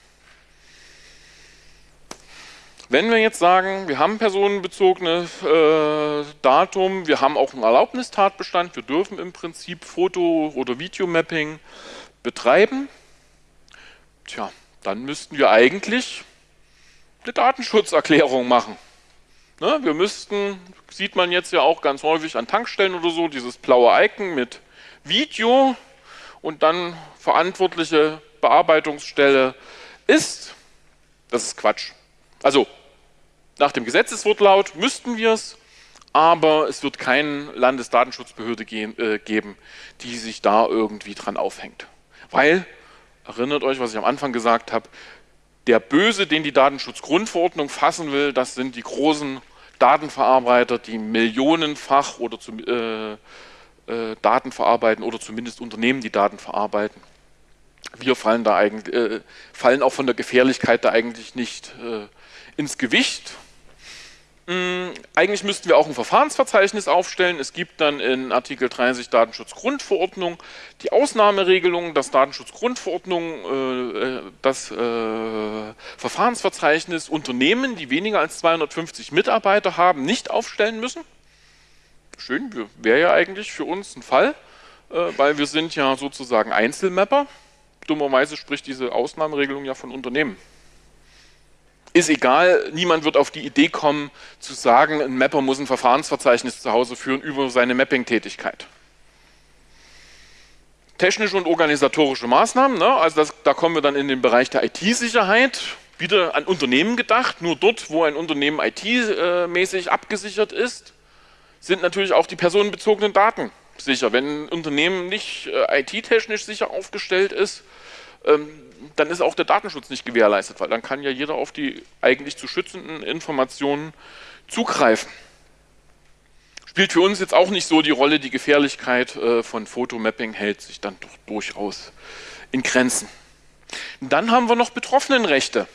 Wenn wir jetzt sagen, wir haben personenbezogene äh, Datum, wir haben auch einen Erlaubnistatbestand, wir dürfen im Prinzip Foto- oder Videomapping betreiben, tja, dann müssten wir eigentlich eine Datenschutzerklärung machen. Ne, wir müssten, sieht man jetzt ja auch ganz häufig an Tankstellen oder so, dieses blaue Icon mit Video, und dann verantwortliche Bearbeitungsstelle ist, das ist Quatsch. Also nach dem Gesetzeswortlaut müssten wir es, aber es wird keine Landesdatenschutzbehörde ge äh, geben, die sich da irgendwie dran aufhängt. Weil, erinnert euch, was ich am Anfang gesagt habe, der Böse, den die Datenschutzgrundverordnung fassen will, das sind die großen Datenverarbeiter, die millionenfach oder zu, äh, äh, Daten verarbeiten oder zumindest Unternehmen, die Daten verarbeiten. Wir fallen da eigentlich, äh, fallen auch von der Gefährlichkeit da eigentlich nicht äh, ins Gewicht. Hm, eigentlich müssten wir auch ein Verfahrensverzeichnis aufstellen. Es gibt dann in Artikel 30 Datenschutzgrundverordnung die Ausnahmeregelung, dass Datenschutzgrundverordnung äh, äh, das äh, Verfahrensverzeichnis Unternehmen, die weniger als 250 Mitarbeiter haben, nicht aufstellen müssen. Schön, wäre ja eigentlich für uns ein Fall, äh, weil wir sind ja sozusagen Einzelmapper. Dummerweise spricht diese Ausnahmeregelung ja von Unternehmen ist egal, niemand wird auf die Idee kommen, zu sagen, ein Mapper muss ein Verfahrensverzeichnis zu Hause führen über seine Mapping-Tätigkeit. Technische und organisatorische Maßnahmen, ne? also das, da kommen wir dann in den Bereich der IT-Sicherheit, wieder an Unternehmen gedacht, nur dort, wo ein Unternehmen IT-mäßig abgesichert ist, sind natürlich auch die personenbezogenen Daten sicher. Wenn ein Unternehmen nicht äh, IT-technisch sicher aufgestellt ist, ähm, dann ist auch der Datenschutz nicht gewährleistet, weil dann kann ja jeder auf die eigentlich zu schützenden Informationen zugreifen. Spielt für uns jetzt auch nicht so die Rolle, die Gefährlichkeit äh, von Fotomapping hält sich dann doch durchaus in Grenzen. Dann haben wir noch Betroffenenrechte.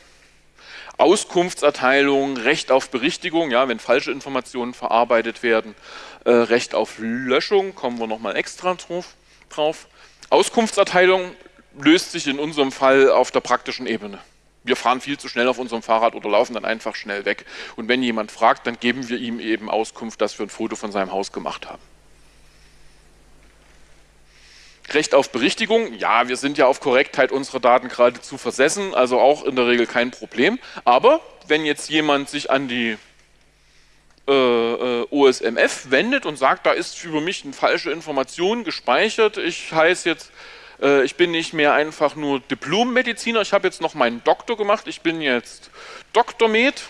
Auskunftserteilung, Recht auf Berichtigung, ja, wenn falsche Informationen verarbeitet werden, äh, Recht auf Löschung, kommen wir nochmal extra drauf. drauf. Auskunftserteilung löst sich in unserem Fall auf der praktischen Ebene. Wir fahren viel zu schnell auf unserem Fahrrad oder laufen dann einfach schnell weg. Und wenn jemand fragt, dann geben wir ihm eben Auskunft, dass wir ein Foto von seinem Haus gemacht haben. Recht auf Berichtigung, ja, wir sind ja auf Korrektheit unserer Daten geradezu versessen, also auch in der Regel kein Problem. Aber wenn jetzt jemand sich an die äh, äh OSMF wendet und sagt, da ist über mich eine falsche Information gespeichert, ich heiße jetzt äh, ich bin nicht mehr einfach nur Diplommediziner, ich habe jetzt noch meinen Doktor gemacht, ich bin jetzt Doktormed,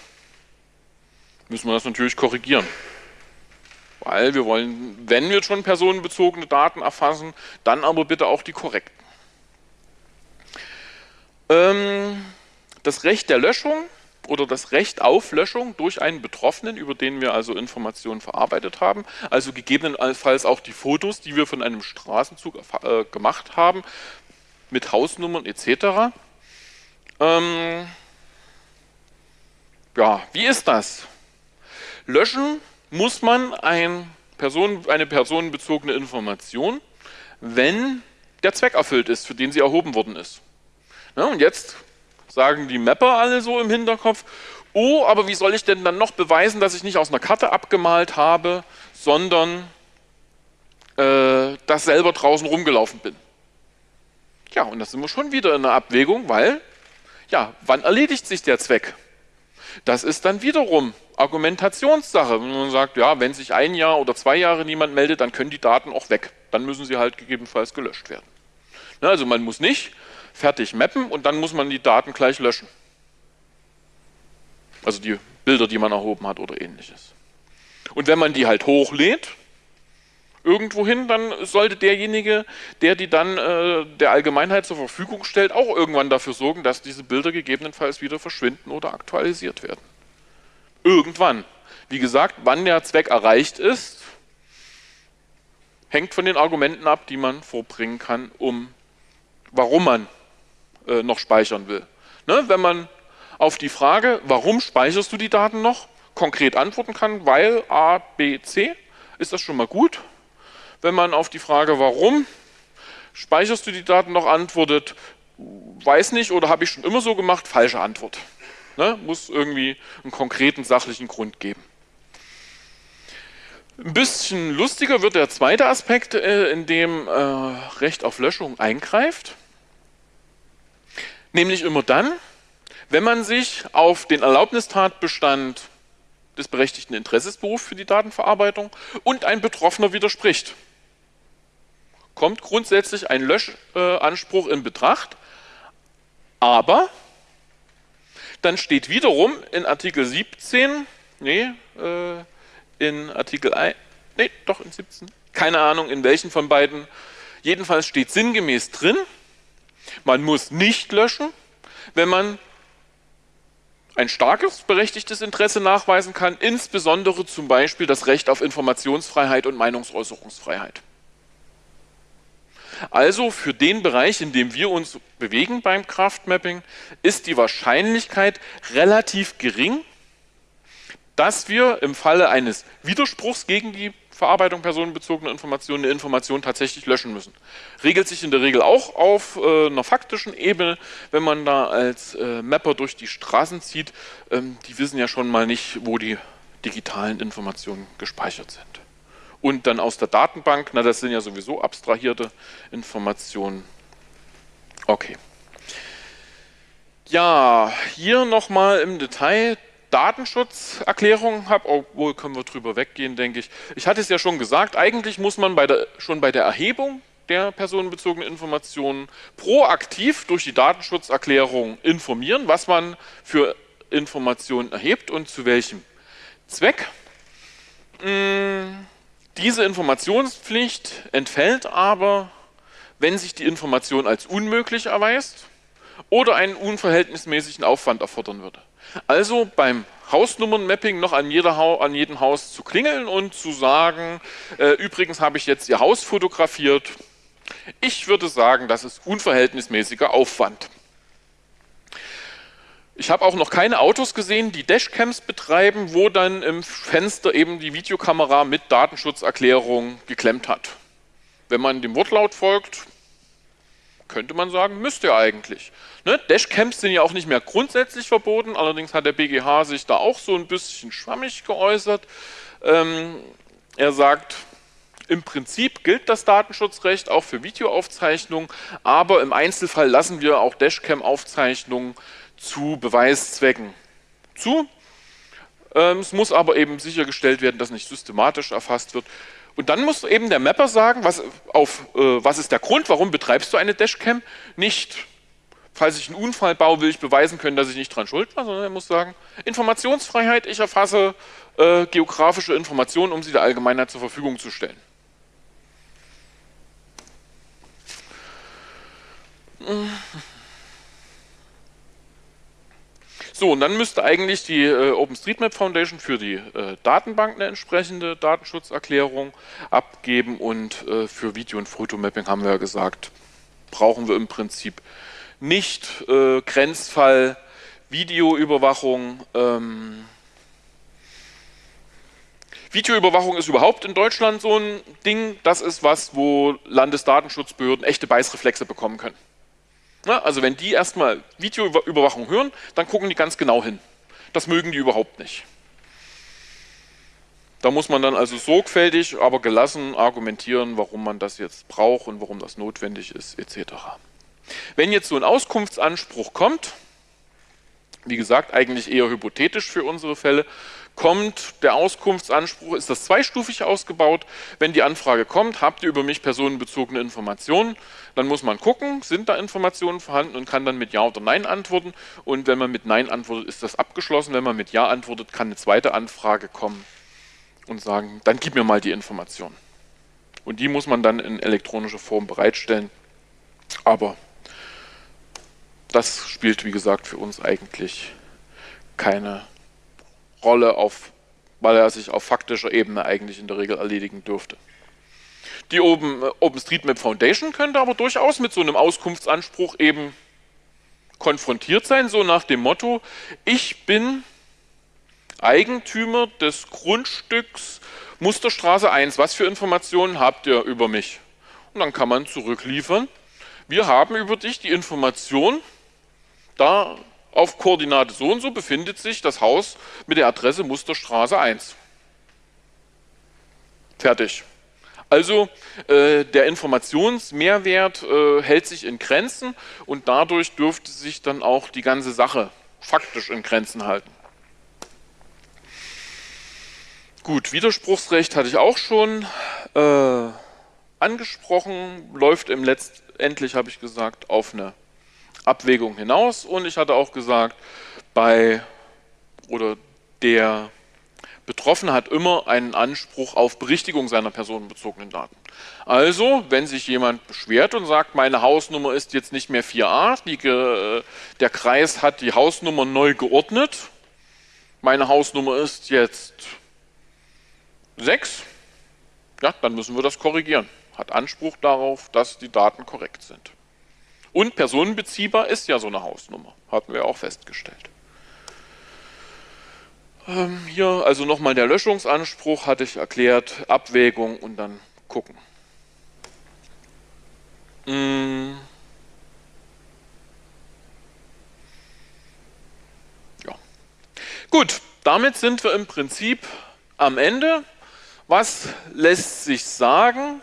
müssen wir das natürlich korrigieren. Weil wir wollen, wenn wir schon personenbezogene Daten erfassen, dann aber bitte auch die korrekten. Ähm, das Recht der Löschung oder das Recht auf Löschung durch einen Betroffenen, über den wir also Informationen verarbeitet haben, also gegebenenfalls auch die Fotos, die wir von einem Straßenzug äh, gemacht haben, mit Hausnummern etc. Ähm, ja, wie ist das? Löschen muss man ein Person, eine personenbezogene Information, wenn der Zweck erfüllt ist, für den sie erhoben worden ist. Ja, und jetzt sagen die Mapper alle so im Hinterkopf. Oh, aber wie soll ich denn dann noch beweisen, dass ich nicht aus einer Karte abgemalt habe, sondern äh, dass selber draußen rumgelaufen bin? Ja, und da sind wir schon wieder in einer Abwägung, weil, ja, wann erledigt sich der Zweck? Das ist dann wiederum Argumentationssache. Wenn man sagt, ja, wenn sich ein Jahr oder zwei Jahre niemand meldet, dann können die Daten auch weg. Dann müssen sie halt gegebenenfalls gelöscht werden. Also man muss nicht fertig mappen und dann muss man die Daten gleich löschen. Also die Bilder, die man erhoben hat oder ähnliches. Und wenn man die halt hochlädt, irgendwohin, dann sollte derjenige, der die dann äh, der Allgemeinheit zur Verfügung stellt, auch irgendwann dafür sorgen, dass diese Bilder gegebenenfalls wieder verschwinden oder aktualisiert werden. Irgendwann. Wie gesagt, wann der Zweck erreicht ist, hängt von den Argumenten ab, die man vorbringen kann, um warum man äh, noch speichern will. Ne? Wenn man auf die Frage, warum speicherst du die Daten noch, konkret antworten kann, weil A, B, C, ist das schon mal gut. Wenn man auf die Frage, warum speicherst du die Daten noch, antwortet, weiß nicht oder habe ich schon immer so gemacht, falsche Antwort. Ne? Muss irgendwie einen konkreten sachlichen Grund geben. Ein bisschen lustiger wird der zweite Aspekt, äh, in dem äh, Recht auf Löschung eingreift. Nämlich immer dann, wenn man sich auf den Erlaubnistatbestand des berechtigten Interesses beruft für die Datenverarbeitung und ein Betroffener widerspricht. Kommt grundsätzlich ein Löschanspruch in Betracht, aber dann steht wiederum in Artikel 17, nee, äh, in Artikel 1, nee, doch in 17, keine Ahnung in welchen von beiden, jedenfalls steht sinngemäß drin, man muss nicht löschen, wenn man ein starkes berechtigtes Interesse nachweisen kann, insbesondere zum Beispiel das Recht auf Informationsfreiheit und Meinungsäußerungsfreiheit. Also für den Bereich, in dem wir uns bewegen beim Kraftmapping, ist die Wahrscheinlichkeit relativ gering, dass wir im Falle eines Widerspruchs gegen die Verarbeitung personenbezogener Informationen eine Information tatsächlich löschen müssen. Regelt sich in der Regel auch auf äh, einer faktischen Ebene, wenn man da als äh, Mapper durch die Straßen zieht. Ähm, die wissen ja schon mal nicht, wo die digitalen Informationen gespeichert sind. Und dann aus der Datenbank, na das sind ja sowieso abstrahierte Informationen. Okay. Ja, hier nochmal im Detail Datenschutzerklärung habe, obwohl können wir drüber weggehen, denke ich. Ich hatte es ja schon gesagt, eigentlich muss man bei der, schon bei der Erhebung der personenbezogenen Informationen proaktiv durch die Datenschutzerklärung informieren, was man für Informationen erhebt und zu welchem Zweck. Hm, diese Informationspflicht entfällt aber, wenn sich die Information als unmöglich erweist oder einen unverhältnismäßigen Aufwand erfordern würde. Also beim Hausnummernmapping noch an, an jedem Haus zu klingeln und zu sagen, äh, übrigens habe ich jetzt Ihr Haus fotografiert. Ich würde sagen, das ist unverhältnismäßiger Aufwand. Ich habe auch noch keine Autos gesehen, die Dashcams betreiben, wo dann im Fenster eben die Videokamera mit Datenschutzerklärung geklemmt hat. Wenn man dem Wortlaut folgt, könnte man sagen, müsste ja eigentlich. Ne? Dashcams sind ja auch nicht mehr grundsätzlich verboten, allerdings hat der BGH sich da auch so ein bisschen schwammig geäußert. Ähm, er sagt, im Prinzip gilt das Datenschutzrecht auch für Videoaufzeichnungen, aber im Einzelfall lassen wir auch Dashcam-Aufzeichnungen zu Beweiszwecken zu. Ähm, es muss aber eben sichergestellt werden, dass nicht systematisch erfasst wird. Und dann muss eben der Mapper sagen, was, auf, äh, was ist der Grund, warum betreibst du eine Dashcam? Nicht, falls ich einen Unfall baue, will ich beweisen können, dass ich nicht dran schuld war, sondern er muss sagen, Informationsfreiheit, ich erfasse äh, geografische Informationen, um sie der Allgemeinheit zur Verfügung zu stellen. So, und dann müsste eigentlich die äh, OpenStreetMap Foundation für die äh, Datenbank eine entsprechende Datenschutzerklärung abgeben und äh, für Video- und Fotomapping haben wir ja gesagt, brauchen wir im Prinzip nicht äh, Grenzfall, Videoüberwachung. Ähm, Videoüberwachung ist überhaupt in Deutschland so ein Ding, das ist was, wo Landesdatenschutzbehörden echte Beißreflexe bekommen können. Na, also wenn die erstmal Videoüberwachung hören, dann gucken die ganz genau hin. Das mögen die überhaupt nicht. Da muss man dann also sorgfältig, aber gelassen argumentieren, warum man das jetzt braucht und warum das notwendig ist, etc. Wenn jetzt so ein Auskunftsanspruch kommt, wie gesagt, eigentlich eher hypothetisch für unsere Fälle, kommt der Auskunftsanspruch, ist das zweistufig ausgebaut. Wenn die Anfrage kommt, habt ihr über mich personenbezogene Informationen, dann muss man gucken, sind da Informationen vorhanden und kann dann mit Ja oder Nein antworten. Und wenn man mit Nein antwortet, ist das abgeschlossen. Wenn man mit Ja antwortet, kann eine zweite Anfrage kommen und sagen, dann gib mir mal die Information. Und die muss man dann in elektronischer Form bereitstellen. Aber das spielt, wie gesagt, für uns eigentlich keine Rolle, auf, weil er sich auf faktischer Ebene eigentlich in der Regel erledigen dürfte. Die Open, äh, OpenStreetMap Foundation könnte aber durchaus mit so einem Auskunftsanspruch eben konfrontiert sein, so nach dem Motto, ich bin Eigentümer des Grundstücks Musterstraße 1, was für Informationen habt ihr über mich? Und dann kann man zurückliefern, wir haben über dich die Information, da auf Koordinate so und so befindet sich das Haus mit der Adresse Musterstraße 1. Fertig. Also äh, der Informationsmehrwert äh, hält sich in Grenzen und dadurch dürfte sich dann auch die ganze Sache faktisch in Grenzen halten. Gut, Widerspruchsrecht hatte ich auch schon äh, angesprochen, läuft im letztendlich, habe ich gesagt, auf eine Abwägung hinaus und ich hatte auch gesagt, bei oder der Betroffene hat immer einen Anspruch auf Berichtigung seiner personenbezogenen Daten. Also, wenn sich jemand beschwert und sagt, meine Hausnummer ist jetzt nicht mehr 4a, die, der Kreis hat die Hausnummer neu geordnet, meine Hausnummer ist jetzt 6, ja, dann müssen wir das korrigieren. hat Anspruch darauf, dass die Daten korrekt sind. Und personenbeziehbar ist ja so eine Hausnummer, hatten wir auch festgestellt. Ähm, hier also nochmal der Löschungsanspruch, hatte ich erklärt, Abwägung und dann gucken. Hm. Ja. Gut, damit sind wir im Prinzip am Ende. Was lässt sich sagen?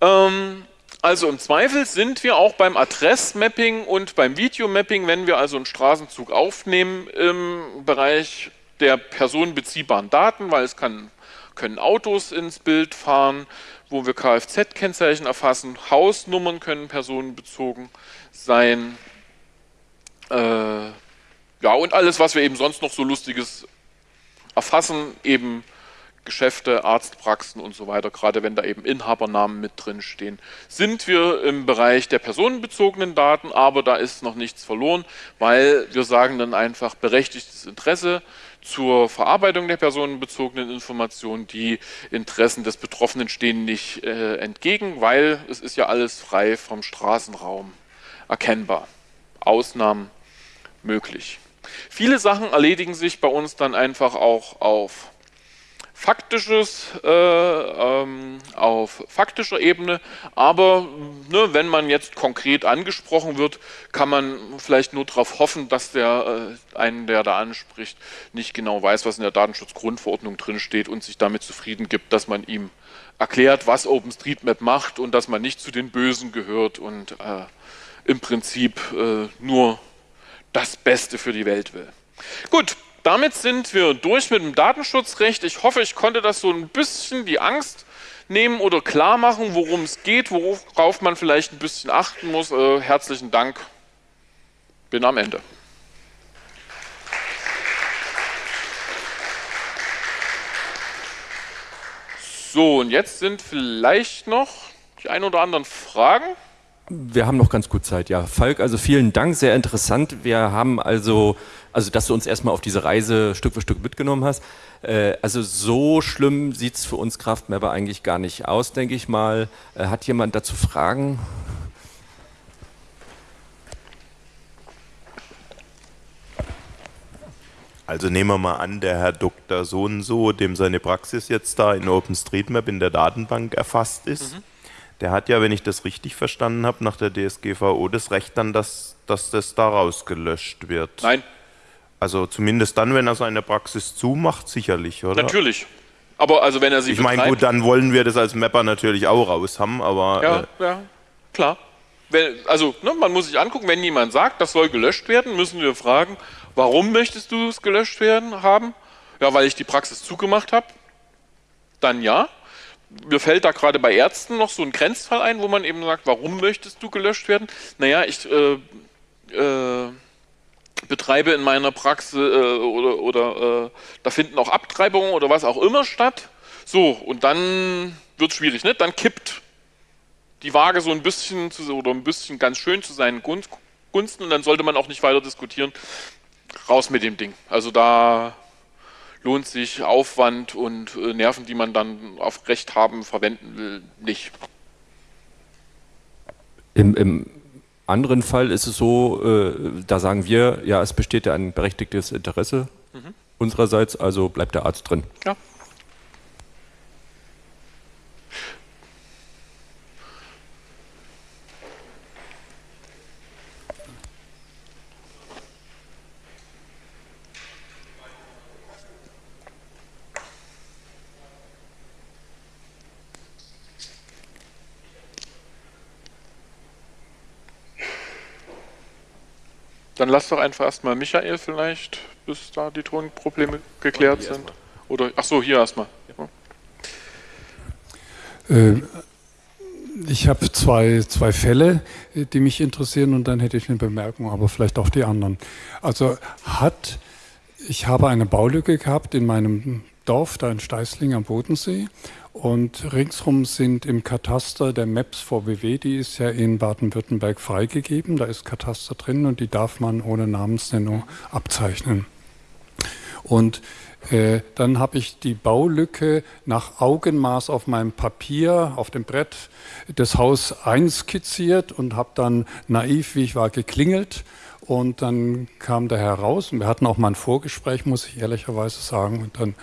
Ähm, also im Zweifel sind wir auch beim Adressmapping und beim Videomapping, wenn wir also einen Straßenzug aufnehmen im Bereich der personenbeziehbaren Daten, weil es kann, können Autos ins Bild fahren, wo wir Kfz-Kennzeichen erfassen, Hausnummern können personenbezogen sein, äh, ja und alles, was wir eben sonst noch so lustiges erfassen, eben Geschäfte, Arztpraxen und so weiter, gerade wenn da eben Inhabernamen mit drin stehen, sind wir im Bereich der personenbezogenen Daten, aber da ist noch nichts verloren, weil wir sagen dann einfach berechtigtes Interesse zur Verarbeitung der personenbezogenen Informationen. Die Interessen des Betroffenen stehen nicht äh, entgegen, weil es ist ja alles frei vom Straßenraum erkennbar. Ausnahmen möglich. Viele Sachen erledigen sich bei uns dann einfach auch auf faktisches äh, ähm, auf faktischer Ebene, aber ne, wenn man jetzt konkret angesprochen wird, kann man vielleicht nur darauf hoffen, dass der äh, einen, der da anspricht, nicht genau weiß, was in der Datenschutzgrundverordnung drin steht und sich damit zufrieden gibt, dass man ihm erklärt, was OpenStreetMap macht und dass man nicht zu den Bösen gehört und äh, im Prinzip äh, nur das Beste für die Welt will. Gut, damit sind wir durch mit dem Datenschutzrecht. Ich hoffe, ich konnte das so ein bisschen die Angst nehmen oder klar machen, worum es geht, worauf man vielleicht ein bisschen achten muss. Äh, herzlichen Dank. Bin am Ende. So, und jetzt sind vielleicht noch die ein oder anderen Fragen. Wir haben noch ganz gut Zeit, ja. Falk, also vielen Dank, sehr interessant. Wir haben also, also dass du uns erstmal auf diese Reise Stück für Stück mitgenommen hast. Äh, also so schlimm sieht es für uns Kraftmapper eigentlich gar nicht aus, denke ich mal. Äh, hat jemand dazu Fragen? Also nehmen wir mal an, der Herr Dr. so und so, dem seine Praxis jetzt da in OpenStreetMap in der Datenbank erfasst ist. Mhm der hat ja, wenn ich das richtig verstanden habe, nach der DSGVO das Recht dann, dass, dass das da rausgelöscht wird. Nein. Also zumindest dann, wenn er seine Praxis zumacht, sicherlich, oder? Natürlich. Aber also wenn er sie Ich meine, gut, dann wollen wir das als Mapper natürlich auch raus haben, aber... Ja, äh, ja, klar. Wenn, also ne, man muss sich angucken, wenn jemand sagt, das soll gelöscht werden, müssen wir fragen, warum möchtest du es gelöscht werden haben? Ja, weil ich die Praxis zugemacht habe. Dann ja mir fällt da gerade bei Ärzten noch so ein Grenzfall ein, wo man eben sagt, warum möchtest du gelöscht werden? Naja, ich äh, äh, betreibe in meiner Praxis äh, oder, oder äh, da finden auch Abtreibungen oder was auch immer statt. So, und dann wird es schwierig, ne? Dann kippt die Waage so ein bisschen zu, oder ein bisschen ganz schön zu seinen Gunsten und dann sollte man auch nicht weiter diskutieren. Raus mit dem Ding. Also da lohnt sich Aufwand und äh, Nerven, die man dann auf Recht haben, verwenden will, nicht. Im, im anderen Fall ist es so, äh, da sagen wir, ja, es besteht ja ein berechtigtes Interesse mhm. unsererseits, also bleibt der Arzt drin. Ja. Dann lass doch einfach erstmal Michael vielleicht, bis da die Tonprobleme geklärt sind. Oder, ach so, hier erstmal. Ja. Äh, ich habe zwei, zwei Fälle, die mich interessieren und dann hätte ich eine Bemerkung, aber vielleicht auch die anderen. Also hat, ich habe eine Baulücke gehabt in meinem Dorf, da in Steißling am Bodensee und ringsrum sind im Kataster der Maps VBW, die ist ja in Baden-Württemberg freigegeben. Da ist Kataster drin und die darf man ohne Namensnennung abzeichnen. Und äh, dann habe ich die Baulücke nach Augenmaß auf meinem Papier, auf dem Brett des Haus einskizziert und habe dann naiv, wie ich war, geklingelt. Und dann kam der Herr raus und wir hatten auch mal ein Vorgespräch, muss ich ehrlicherweise sagen. Und dann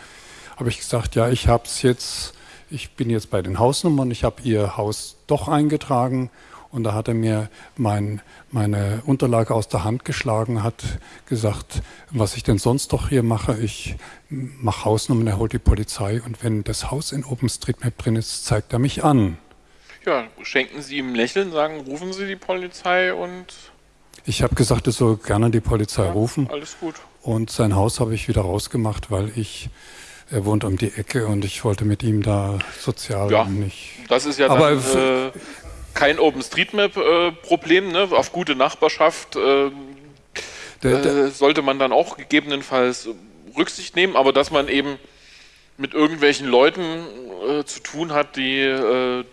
habe ich gesagt, ja, ich habe es jetzt, ich bin jetzt bei den Hausnummern, ich habe Ihr Haus doch eingetragen und da hat er mir mein, meine Unterlage aus der Hand geschlagen, hat gesagt, was ich denn sonst doch hier mache. Ich mache Hausnummern, er holt die Polizei und wenn das Haus in OpenStreetMap drin ist, zeigt er mich an. Ja, schenken Sie ihm Lächeln, sagen, rufen Sie die Polizei und. Ich habe gesagt, er soll gerne die Polizei ja, rufen. Alles gut. Und sein Haus habe ich wieder rausgemacht, weil ich er wohnt um die Ecke und ich wollte mit ihm da sozial ja, nicht. Das ist ja Aber dann, äh, kein OpenStreetMap-Problem, ne? auf gute Nachbarschaft äh, der, der, äh, sollte man dann auch gegebenenfalls Rücksicht nehmen, aber dass man eben mit irgendwelchen Leuten äh, zu tun hat, die äh,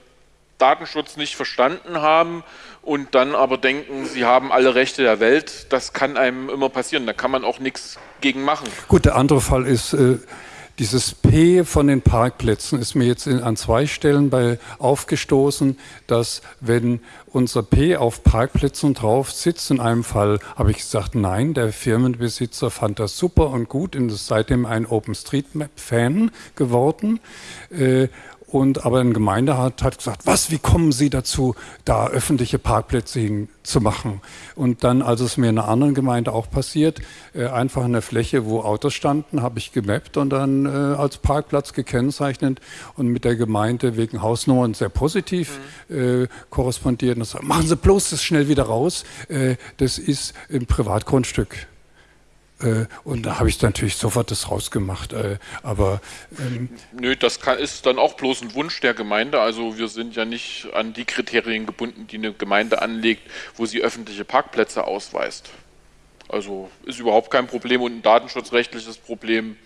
Datenschutz nicht verstanden haben und dann aber denken, sie haben alle Rechte der Welt, das kann einem immer passieren. Da kann man auch nichts gegen machen. Gut, der andere Fall ist, äh, dieses P von den Parkplätzen ist mir jetzt in, an zwei Stellen bei aufgestoßen, dass wenn unser P auf Parkplätzen drauf sitzt, in einem Fall habe ich gesagt, nein, der Firmenbesitzer fand das super und gut und ist seitdem ein OpenStreetMap-Fan geworden. Äh, und aber ein Gemeinderat hat gesagt, was, wie kommen Sie dazu, da öffentliche Parkplätze hin zu machen? Und dann, als es mir in einer anderen Gemeinde auch passiert, äh, einfach in der Fläche, wo Autos standen, habe ich gemappt und dann äh, als Parkplatz gekennzeichnet und mit der Gemeinde wegen Hausnummern sehr positiv mhm. äh, korrespondiert. Und sagt, machen Sie bloß das schnell wieder raus, äh, das ist ein Privatgrundstück. Äh, und da habe ich natürlich sofort das rausgemacht. Äh, aber ähm nö, das kann, ist dann auch bloß ein Wunsch der Gemeinde. Also wir sind ja nicht an die Kriterien gebunden, die eine Gemeinde anlegt, wo sie öffentliche Parkplätze ausweist. Also ist überhaupt kein Problem und ein datenschutzrechtliches Problem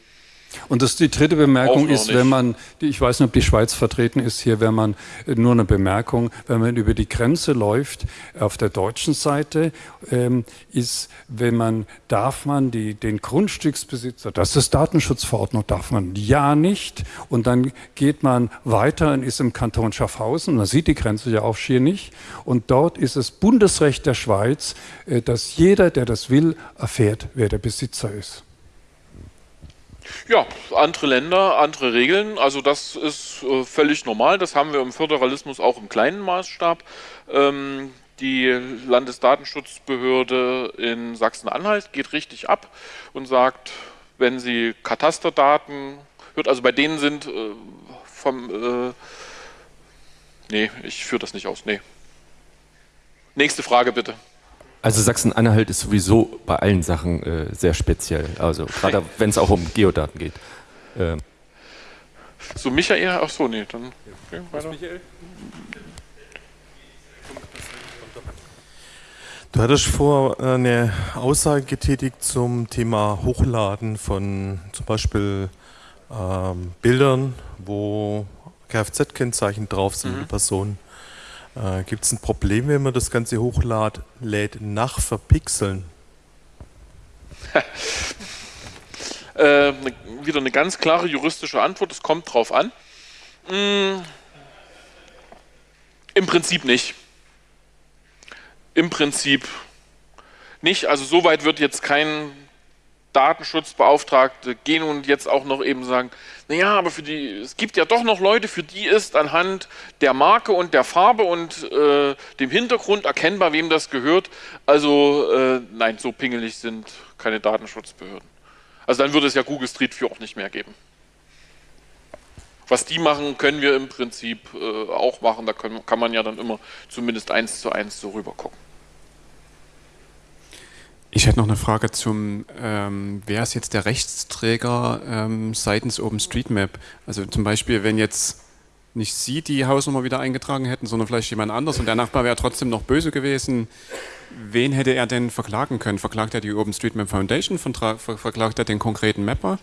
und das, die dritte Bemerkung ist, wenn man, ich weiß nicht, ob die Schweiz vertreten ist hier, wenn man, äh, nur eine Bemerkung, wenn man über die Grenze läuft, auf der deutschen Seite, ähm, ist, wenn man, darf man die, den Grundstücksbesitzer, das ist Datenschutzverordnung, darf man ja nicht. Und dann geht man weiter und ist im Kanton Schaffhausen, man sieht die Grenze ja auch schier nicht. Und dort ist es Bundesrecht der Schweiz, äh, dass jeder, der das will, erfährt, wer der Besitzer ist. Ja, andere Länder, andere Regeln. Also das ist äh, völlig normal. Das haben wir im Föderalismus auch im kleinen Maßstab. Ähm, die Landesdatenschutzbehörde in Sachsen-Anhalt geht richtig ab und sagt, wenn sie Katasterdaten hört, also bei denen sind äh, vom... Äh, nee, ich führe das nicht aus. Nee. Nächste Frage bitte. Also Sachsen-Anhalt ist sowieso bei allen Sachen äh, sehr speziell, also gerade wenn es auch um Geodaten geht. Ähm. So, Michael, ach so, nee, dann okay, weiter. Michael? Du hattest vor äh, eine Aussage getätigt zum Thema Hochladen von zum Beispiel ähm, Bildern, wo Kfz-Kennzeichen drauf sind, mhm. Personen. Äh, Gibt es ein Problem, wenn man das Ganze hochlädt, nach Verpixeln? äh, wieder eine ganz klare juristische Antwort, es kommt drauf an. Hm, Im Prinzip nicht. Im Prinzip nicht. Also soweit wird jetzt kein Datenschutzbeauftragte gehen und jetzt auch noch eben sagen, naja, aber für die, es gibt ja doch noch Leute, für die ist anhand der Marke und der Farbe und äh, dem Hintergrund erkennbar, wem das gehört. Also äh, nein, so pingelig sind keine Datenschutzbehörden. Also dann würde es ja Google Street View auch nicht mehr geben. Was die machen, können wir im Prinzip äh, auch machen. Da können, kann man ja dann immer zumindest eins zu eins so rüber gucken. Ich hätte noch eine Frage zum, ähm, wer ist jetzt der Rechtsträger ähm, seitens OpenStreetMap? Also zum Beispiel, wenn jetzt nicht Sie die Hausnummer wieder eingetragen hätten, sondern vielleicht jemand anders und der Nachbar wäre trotzdem noch böse gewesen, wen hätte er denn verklagen können? Verklagt er die OpenStreetMap Foundation, verklagt er den konkreten Mapper?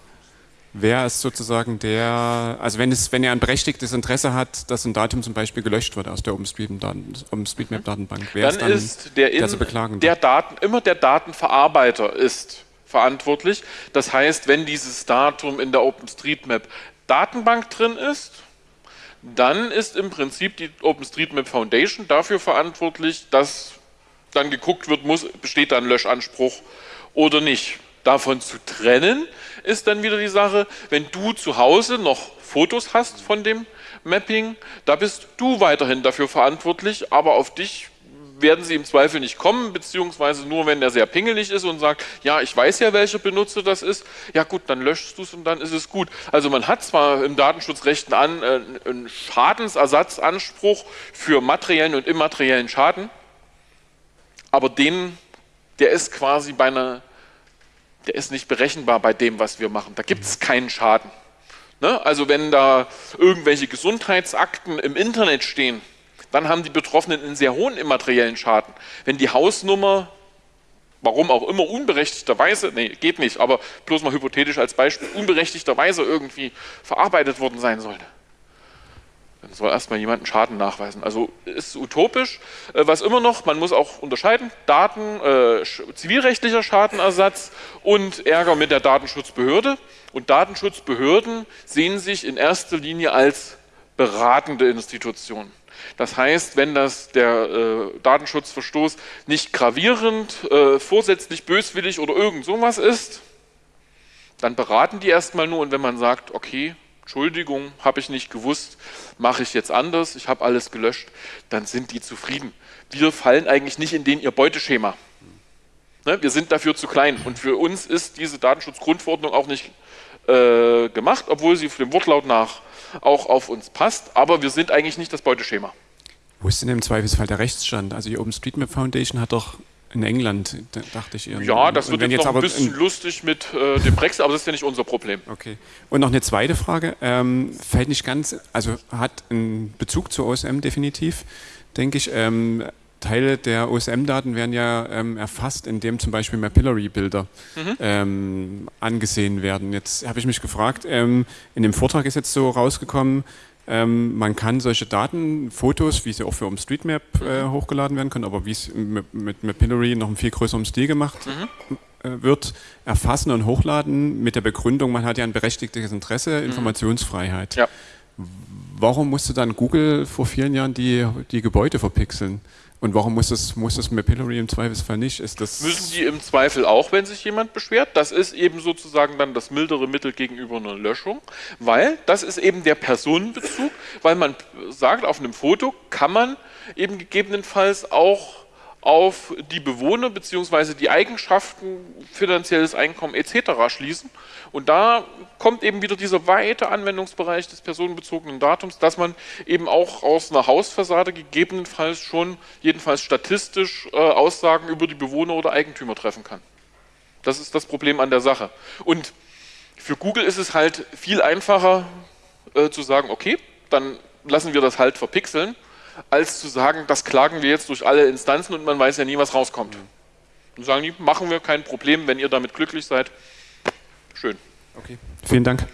Wer ist sozusagen der, also wenn, es, wenn er ein berechtigtes Interesse hat, dass ein Datum zum Beispiel gelöscht wird aus der OpenStreetMap-Datenbank, wer dann ist, dann ist der, der zu beklagen? Der Daten, immer der Datenverarbeiter ist verantwortlich. Das heißt, wenn dieses Datum in der OpenStreetMap Datenbank drin ist, dann ist im Prinzip die OpenStreetMap Foundation dafür verantwortlich, dass dann geguckt wird, muss, besteht da ein Löschanspruch oder nicht. Davon zu trennen ist dann wieder die Sache, wenn du zu Hause noch Fotos hast von dem Mapping, da bist du weiterhin dafür verantwortlich, aber auf dich werden sie im Zweifel nicht kommen, beziehungsweise nur, wenn der sehr pingelig ist und sagt, ja, ich weiß ja, welcher Benutzer das ist, ja gut, dann löschst du es und dann ist es gut. Also man hat zwar im Datenschutzrechten an äh, einen Schadensersatzanspruch für materiellen und immateriellen Schaden, aber den, der ist quasi bei einer, der ist nicht berechenbar bei dem, was wir machen. Da gibt es keinen Schaden. Ne? Also wenn da irgendwelche Gesundheitsakten im Internet stehen, dann haben die Betroffenen einen sehr hohen immateriellen Schaden. Wenn die Hausnummer, warum auch immer, unberechtigterweise, nee, geht nicht, aber bloß mal hypothetisch als Beispiel, unberechtigterweise irgendwie verarbeitet worden sein sollte, dann soll erstmal jemand einen Schaden nachweisen. Also ist utopisch. Äh, was immer noch, man muss auch unterscheiden, Daten, äh, zivilrechtlicher Schadenersatz und Ärger mit der Datenschutzbehörde. Und Datenschutzbehörden sehen sich in erster Linie als beratende Institutionen. Das heißt, wenn das der äh, Datenschutzverstoß nicht gravierend, äh, vorsätzlich böswillig oder irgend sowas ist, dann beraten die erstmal nur und wenn man sagt, okay, Entschuldigung, habe ich nicht gewusst, mache ich jetzt anders, ich habe alles gelöscht, dann sind die zufrieden. Wir fallen eigentlich nicht in den ihr Beuteschema. Ne, wir sind dafür zu klein und für uns ist diese Datenschutzgrundverordnung auch nicht äh, gemacht, obwohl sie dem Wortlaut nach auch auf uns passt, aber wir sind eigentlich nicht das Beuteschema. Wo ist denn im Zweifelsfall der Rechtsstand? Also die OpenStreetMap Foundation hat doch in England, dachte ich. Ja, das wird jetzt, jetzt noch ein bisschen lustig mit äh, dem Brexit, aber das ist ja nicht unser Problem. Okay. Und noch eine zweite Frage, ähm, fällt nicht ganz, also hat einen Bezug zur OSM definitiv, denke ich. Ähm, Teile der OSM-Daten werden ja ähm, erfasst, indem zum Beispiel Mapillary-Bilder mhm. ähm, angesehen werden. Jetzt habe ich mich gefragt, ähm, in dem Vortrag ist jetzt so rausgekommen, ähm, man kann solche Daten, Fotos, wie sie auch für OpenStreetMap äh, mhm. hochgeladen werden können, aber wie es mit, mit Mapillary noch im viel größeren Stil gemacht mhm. äh, wird, erfassen und hochladen mit der Begründung, man hat ja ein berechtigtes Interesse, mhm. Informationsfreiheit. Ja. Warum musste dann Google vor vielen Jahren die, die Gebäude verpixeln? Und warum muss das, muss das Mapillary im Zweifelsfall nicht? Ist das Müssen die im Zweifel auch, wenn sich jemand beschwert? Das ist eben sozusagen dann das mildere Mittel gegenüber einer Löschung, weil das ist eben der Personenbezug, weil man sagt, auf einem Foto kann man eben gegebenenfalls auch auf die Bewohner bzw. die Eigenschaften, finanzielles Einkommen etc. schließen. Und da kommt eben wieder dieser weite Anwendungsbereich des personenbezogenen Datums, dass man eben auch aus einer Hausfassade gegebenenfalls schon, jedenfalls statistisch, äh, Aussagen über die Bewohner oder Eigentümer treffen kann. Das ist das Problem an der Sache. Und für Google ist es halt viel einfacher äh, zu sagen, okay, dann lassen wir das halt verpixeln als zu sagen, das klagen wir jetzt durch alle Instanzen und man weiß ja nie, was rauskommt. Und sagen die, machen wir kein Problem, wenn ihr damit glücklich seid. Schön. Okay, vielen Dank.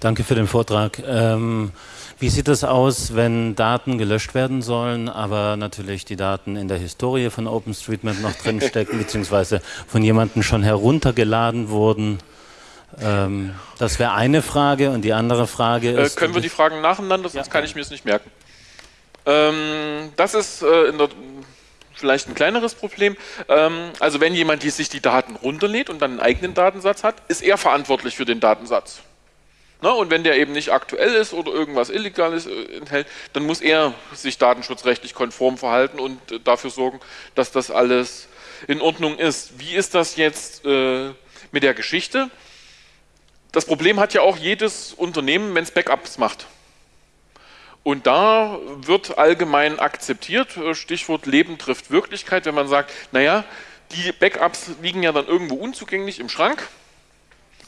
Danke für den Vortrag. Ähm, wie sieht es aus, wenn Daten gelöscht werden sollen, aber natürlich die Daten in der Historie von OpenStreetMap noch drinstecken, beziehungsweise von jemandem schon heruntergeladen wurden? Ähm, das wäre eine Frage und die andere Frage äh, ist... Äh, können wir die Fragen nacheinander, sonst ja. kann ich mir es nicht merken. Ähm, das ist äh, in der, vielleicht ein kleineres Problem. Ähm, also wenn jemand sich die Daten runterlädt und dann einen eigenen Datensatz hat, ist er verantwortlich für den Datensatz. Na, und wenn der eben nicht aktuell ist oder irgendwas Illegales äh, enthält, dann muss er sich datenschutzrechtlich konform verhalten und äh, dafür sorgen, dass das alles in Ordnung ist. Wie ist das jetzt äh, mit der Geschichte? Das Problem hat ja auch jedes Unternehmen, wenn es Backups macht. Und da wird allgemein akzeptiert, äh, Stichwort Leben trifft Wirklichkeit, wenn man sagt, naja, die Backups liegen ja dann irgendwo unzugänglich im Schrank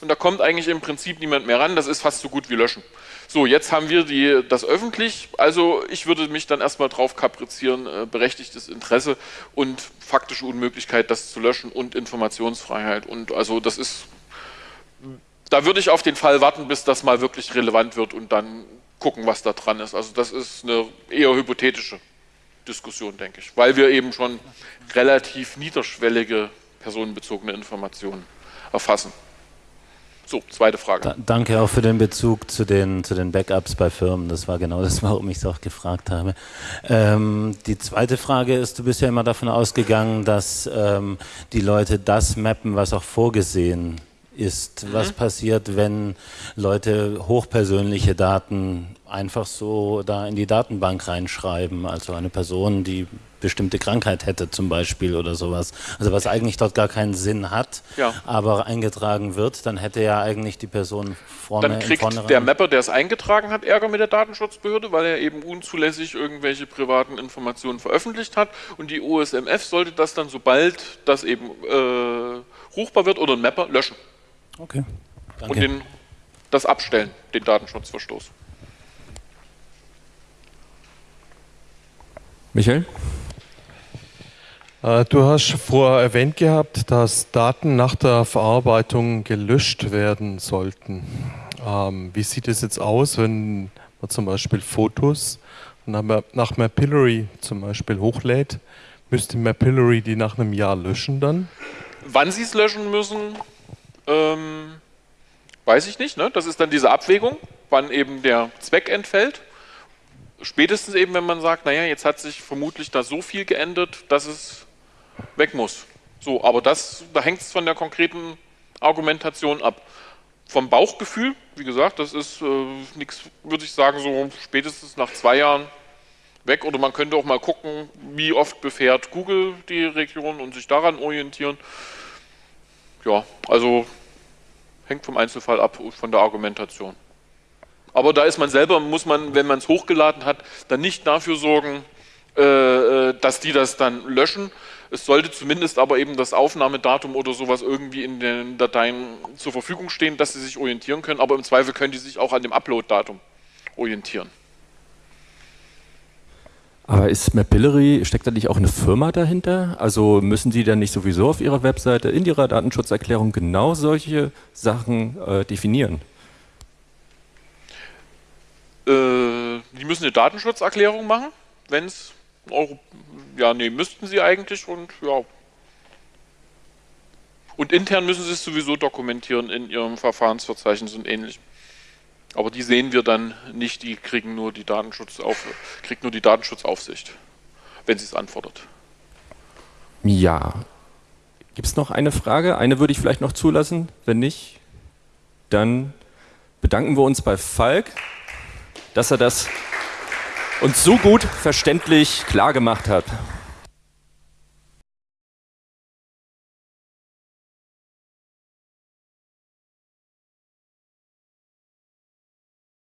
und da kommt eigentlich im Prinzip niemand mehr ran, das ist fast so gut wie löschen. So, jetzt haben wir die, das öffentlich, also ich würde mich dann erstmal drauf kaprizieren, äh, berechtigtes Interesse und faktische Unmöglichkeit, das zu löschen und Informationsfreiheit und also das ist da würde ich auf den Fall warten, bis das mal wirklich relevant wird und dann gucken, was da dran ist. Also das ist eine eher hypothetische Diskussion, denke ich, weil wir eben schon relativ niederschwellige personenbezogene Informationen erfassen. So, zweite Frage. Da, danke auch für den Bezug zu den, zu den Backups bei Firmen. Das war genau das, warum ich es auch gefragt habe. Ähm, die zweite Frage ist, du bist ja immer davon ausgegangen, dass ähm, die Leute das mappen, was auch vorgesehen ist. Mhm. Was passiert, wenn Leute hochpersönliche Daten einfach so da in die Datenbank reinschreiben? Also eine Person, die bestimmte Krankheit hätte zum Beispiel oder sowas. Also was eigentlich dort gar keinen Sinn hat, ja. aber eingetragen wird, dann hätte ja eigentlich die Person vorne Dann kriegt der Mapper, der es eingetragen hat, Ärger mit der Datenschutzbehörde, weil er eben unzulässig irgendwelche privaten Informationen veröffentlicht hat und die OSMF sollte das dann, sobald das eben äh, ruchbar wird oder ein Mapper, löschen. Okay. Danke. Und den, das abstellen, den Datenschutzverstoß. Michael? Äh, du hast vorher erwähnt gehabt, dass Daten nach der Verarbeitung gelöscht werden sollten. Ähm, wie sieht es jetzt aus, wenn man zum Beispiel Fotos nach Mapillary zum Beispiel hochlädt? Müsste Mapillary die nach einem Jahr löschen dann? Wann sie es löschen müssen, ähm, weiß ich nicht. Ne? Das ist dann diese Abwägung, wann eben der Zweck entfällt. Spätestens eben, wenn man sagt, naja, jetzt hat sich vermutlich da so viel geändert, dass es weg muss. So, aber das, da hängt es von der konkreten Argumentation ab. Vom Bauchgefühl, wie gesagt, das ist äh, nichts, würde ich sagen, so spätestens nach zwei Jahren weg. Oder man könnte auch mal gucken, wie oft befährt Google die Region und sich daran orientieren. Ja, also hängt vom Einzelfall ab, von der Argumentation. Aber da ist man selber, muss man, wenn man es hochgeladen hat, dann nicht dafür sorgen, äh, äh dass die das dann löschen, es sollte zumindest aber eben das Aufnahmedatum oder sowas irgendwie in den Dateien zur Verfügung stehen, dass sie sich orientieren können, aber im Zweifel können die sich auch an dem Upload-Datum orientieren. Aber ist Mapillary, steckt da nicht auch eine Firma dahinter? Also müssen die dann nicht sowieso auf ihrer Webseite in ihrer Datenschutzerklärung genau solche Sachen äh, definieren? Äh, die müssen eine Datenschutzerklärung machen, wenn es ja, nee, müssten sie eigentlich und ja. Und intern müssen sie es sowieso dokumentieren in ihrem Verfahrensverzeichnis und ähnlichem. Aber die sehen wir dann nicht, die kriegen nur die, Datenschutzauf kriegt nur die Datenschutzaufsicht, wenn sie es anfordert. Ja. Gibt es noch eine Frage? Eine würde ich vielleicht noch zulassen. Wenn nicht, dann bedanken wir uns bei Falk, dass er das uns so gut verständlich klar gemacht hat.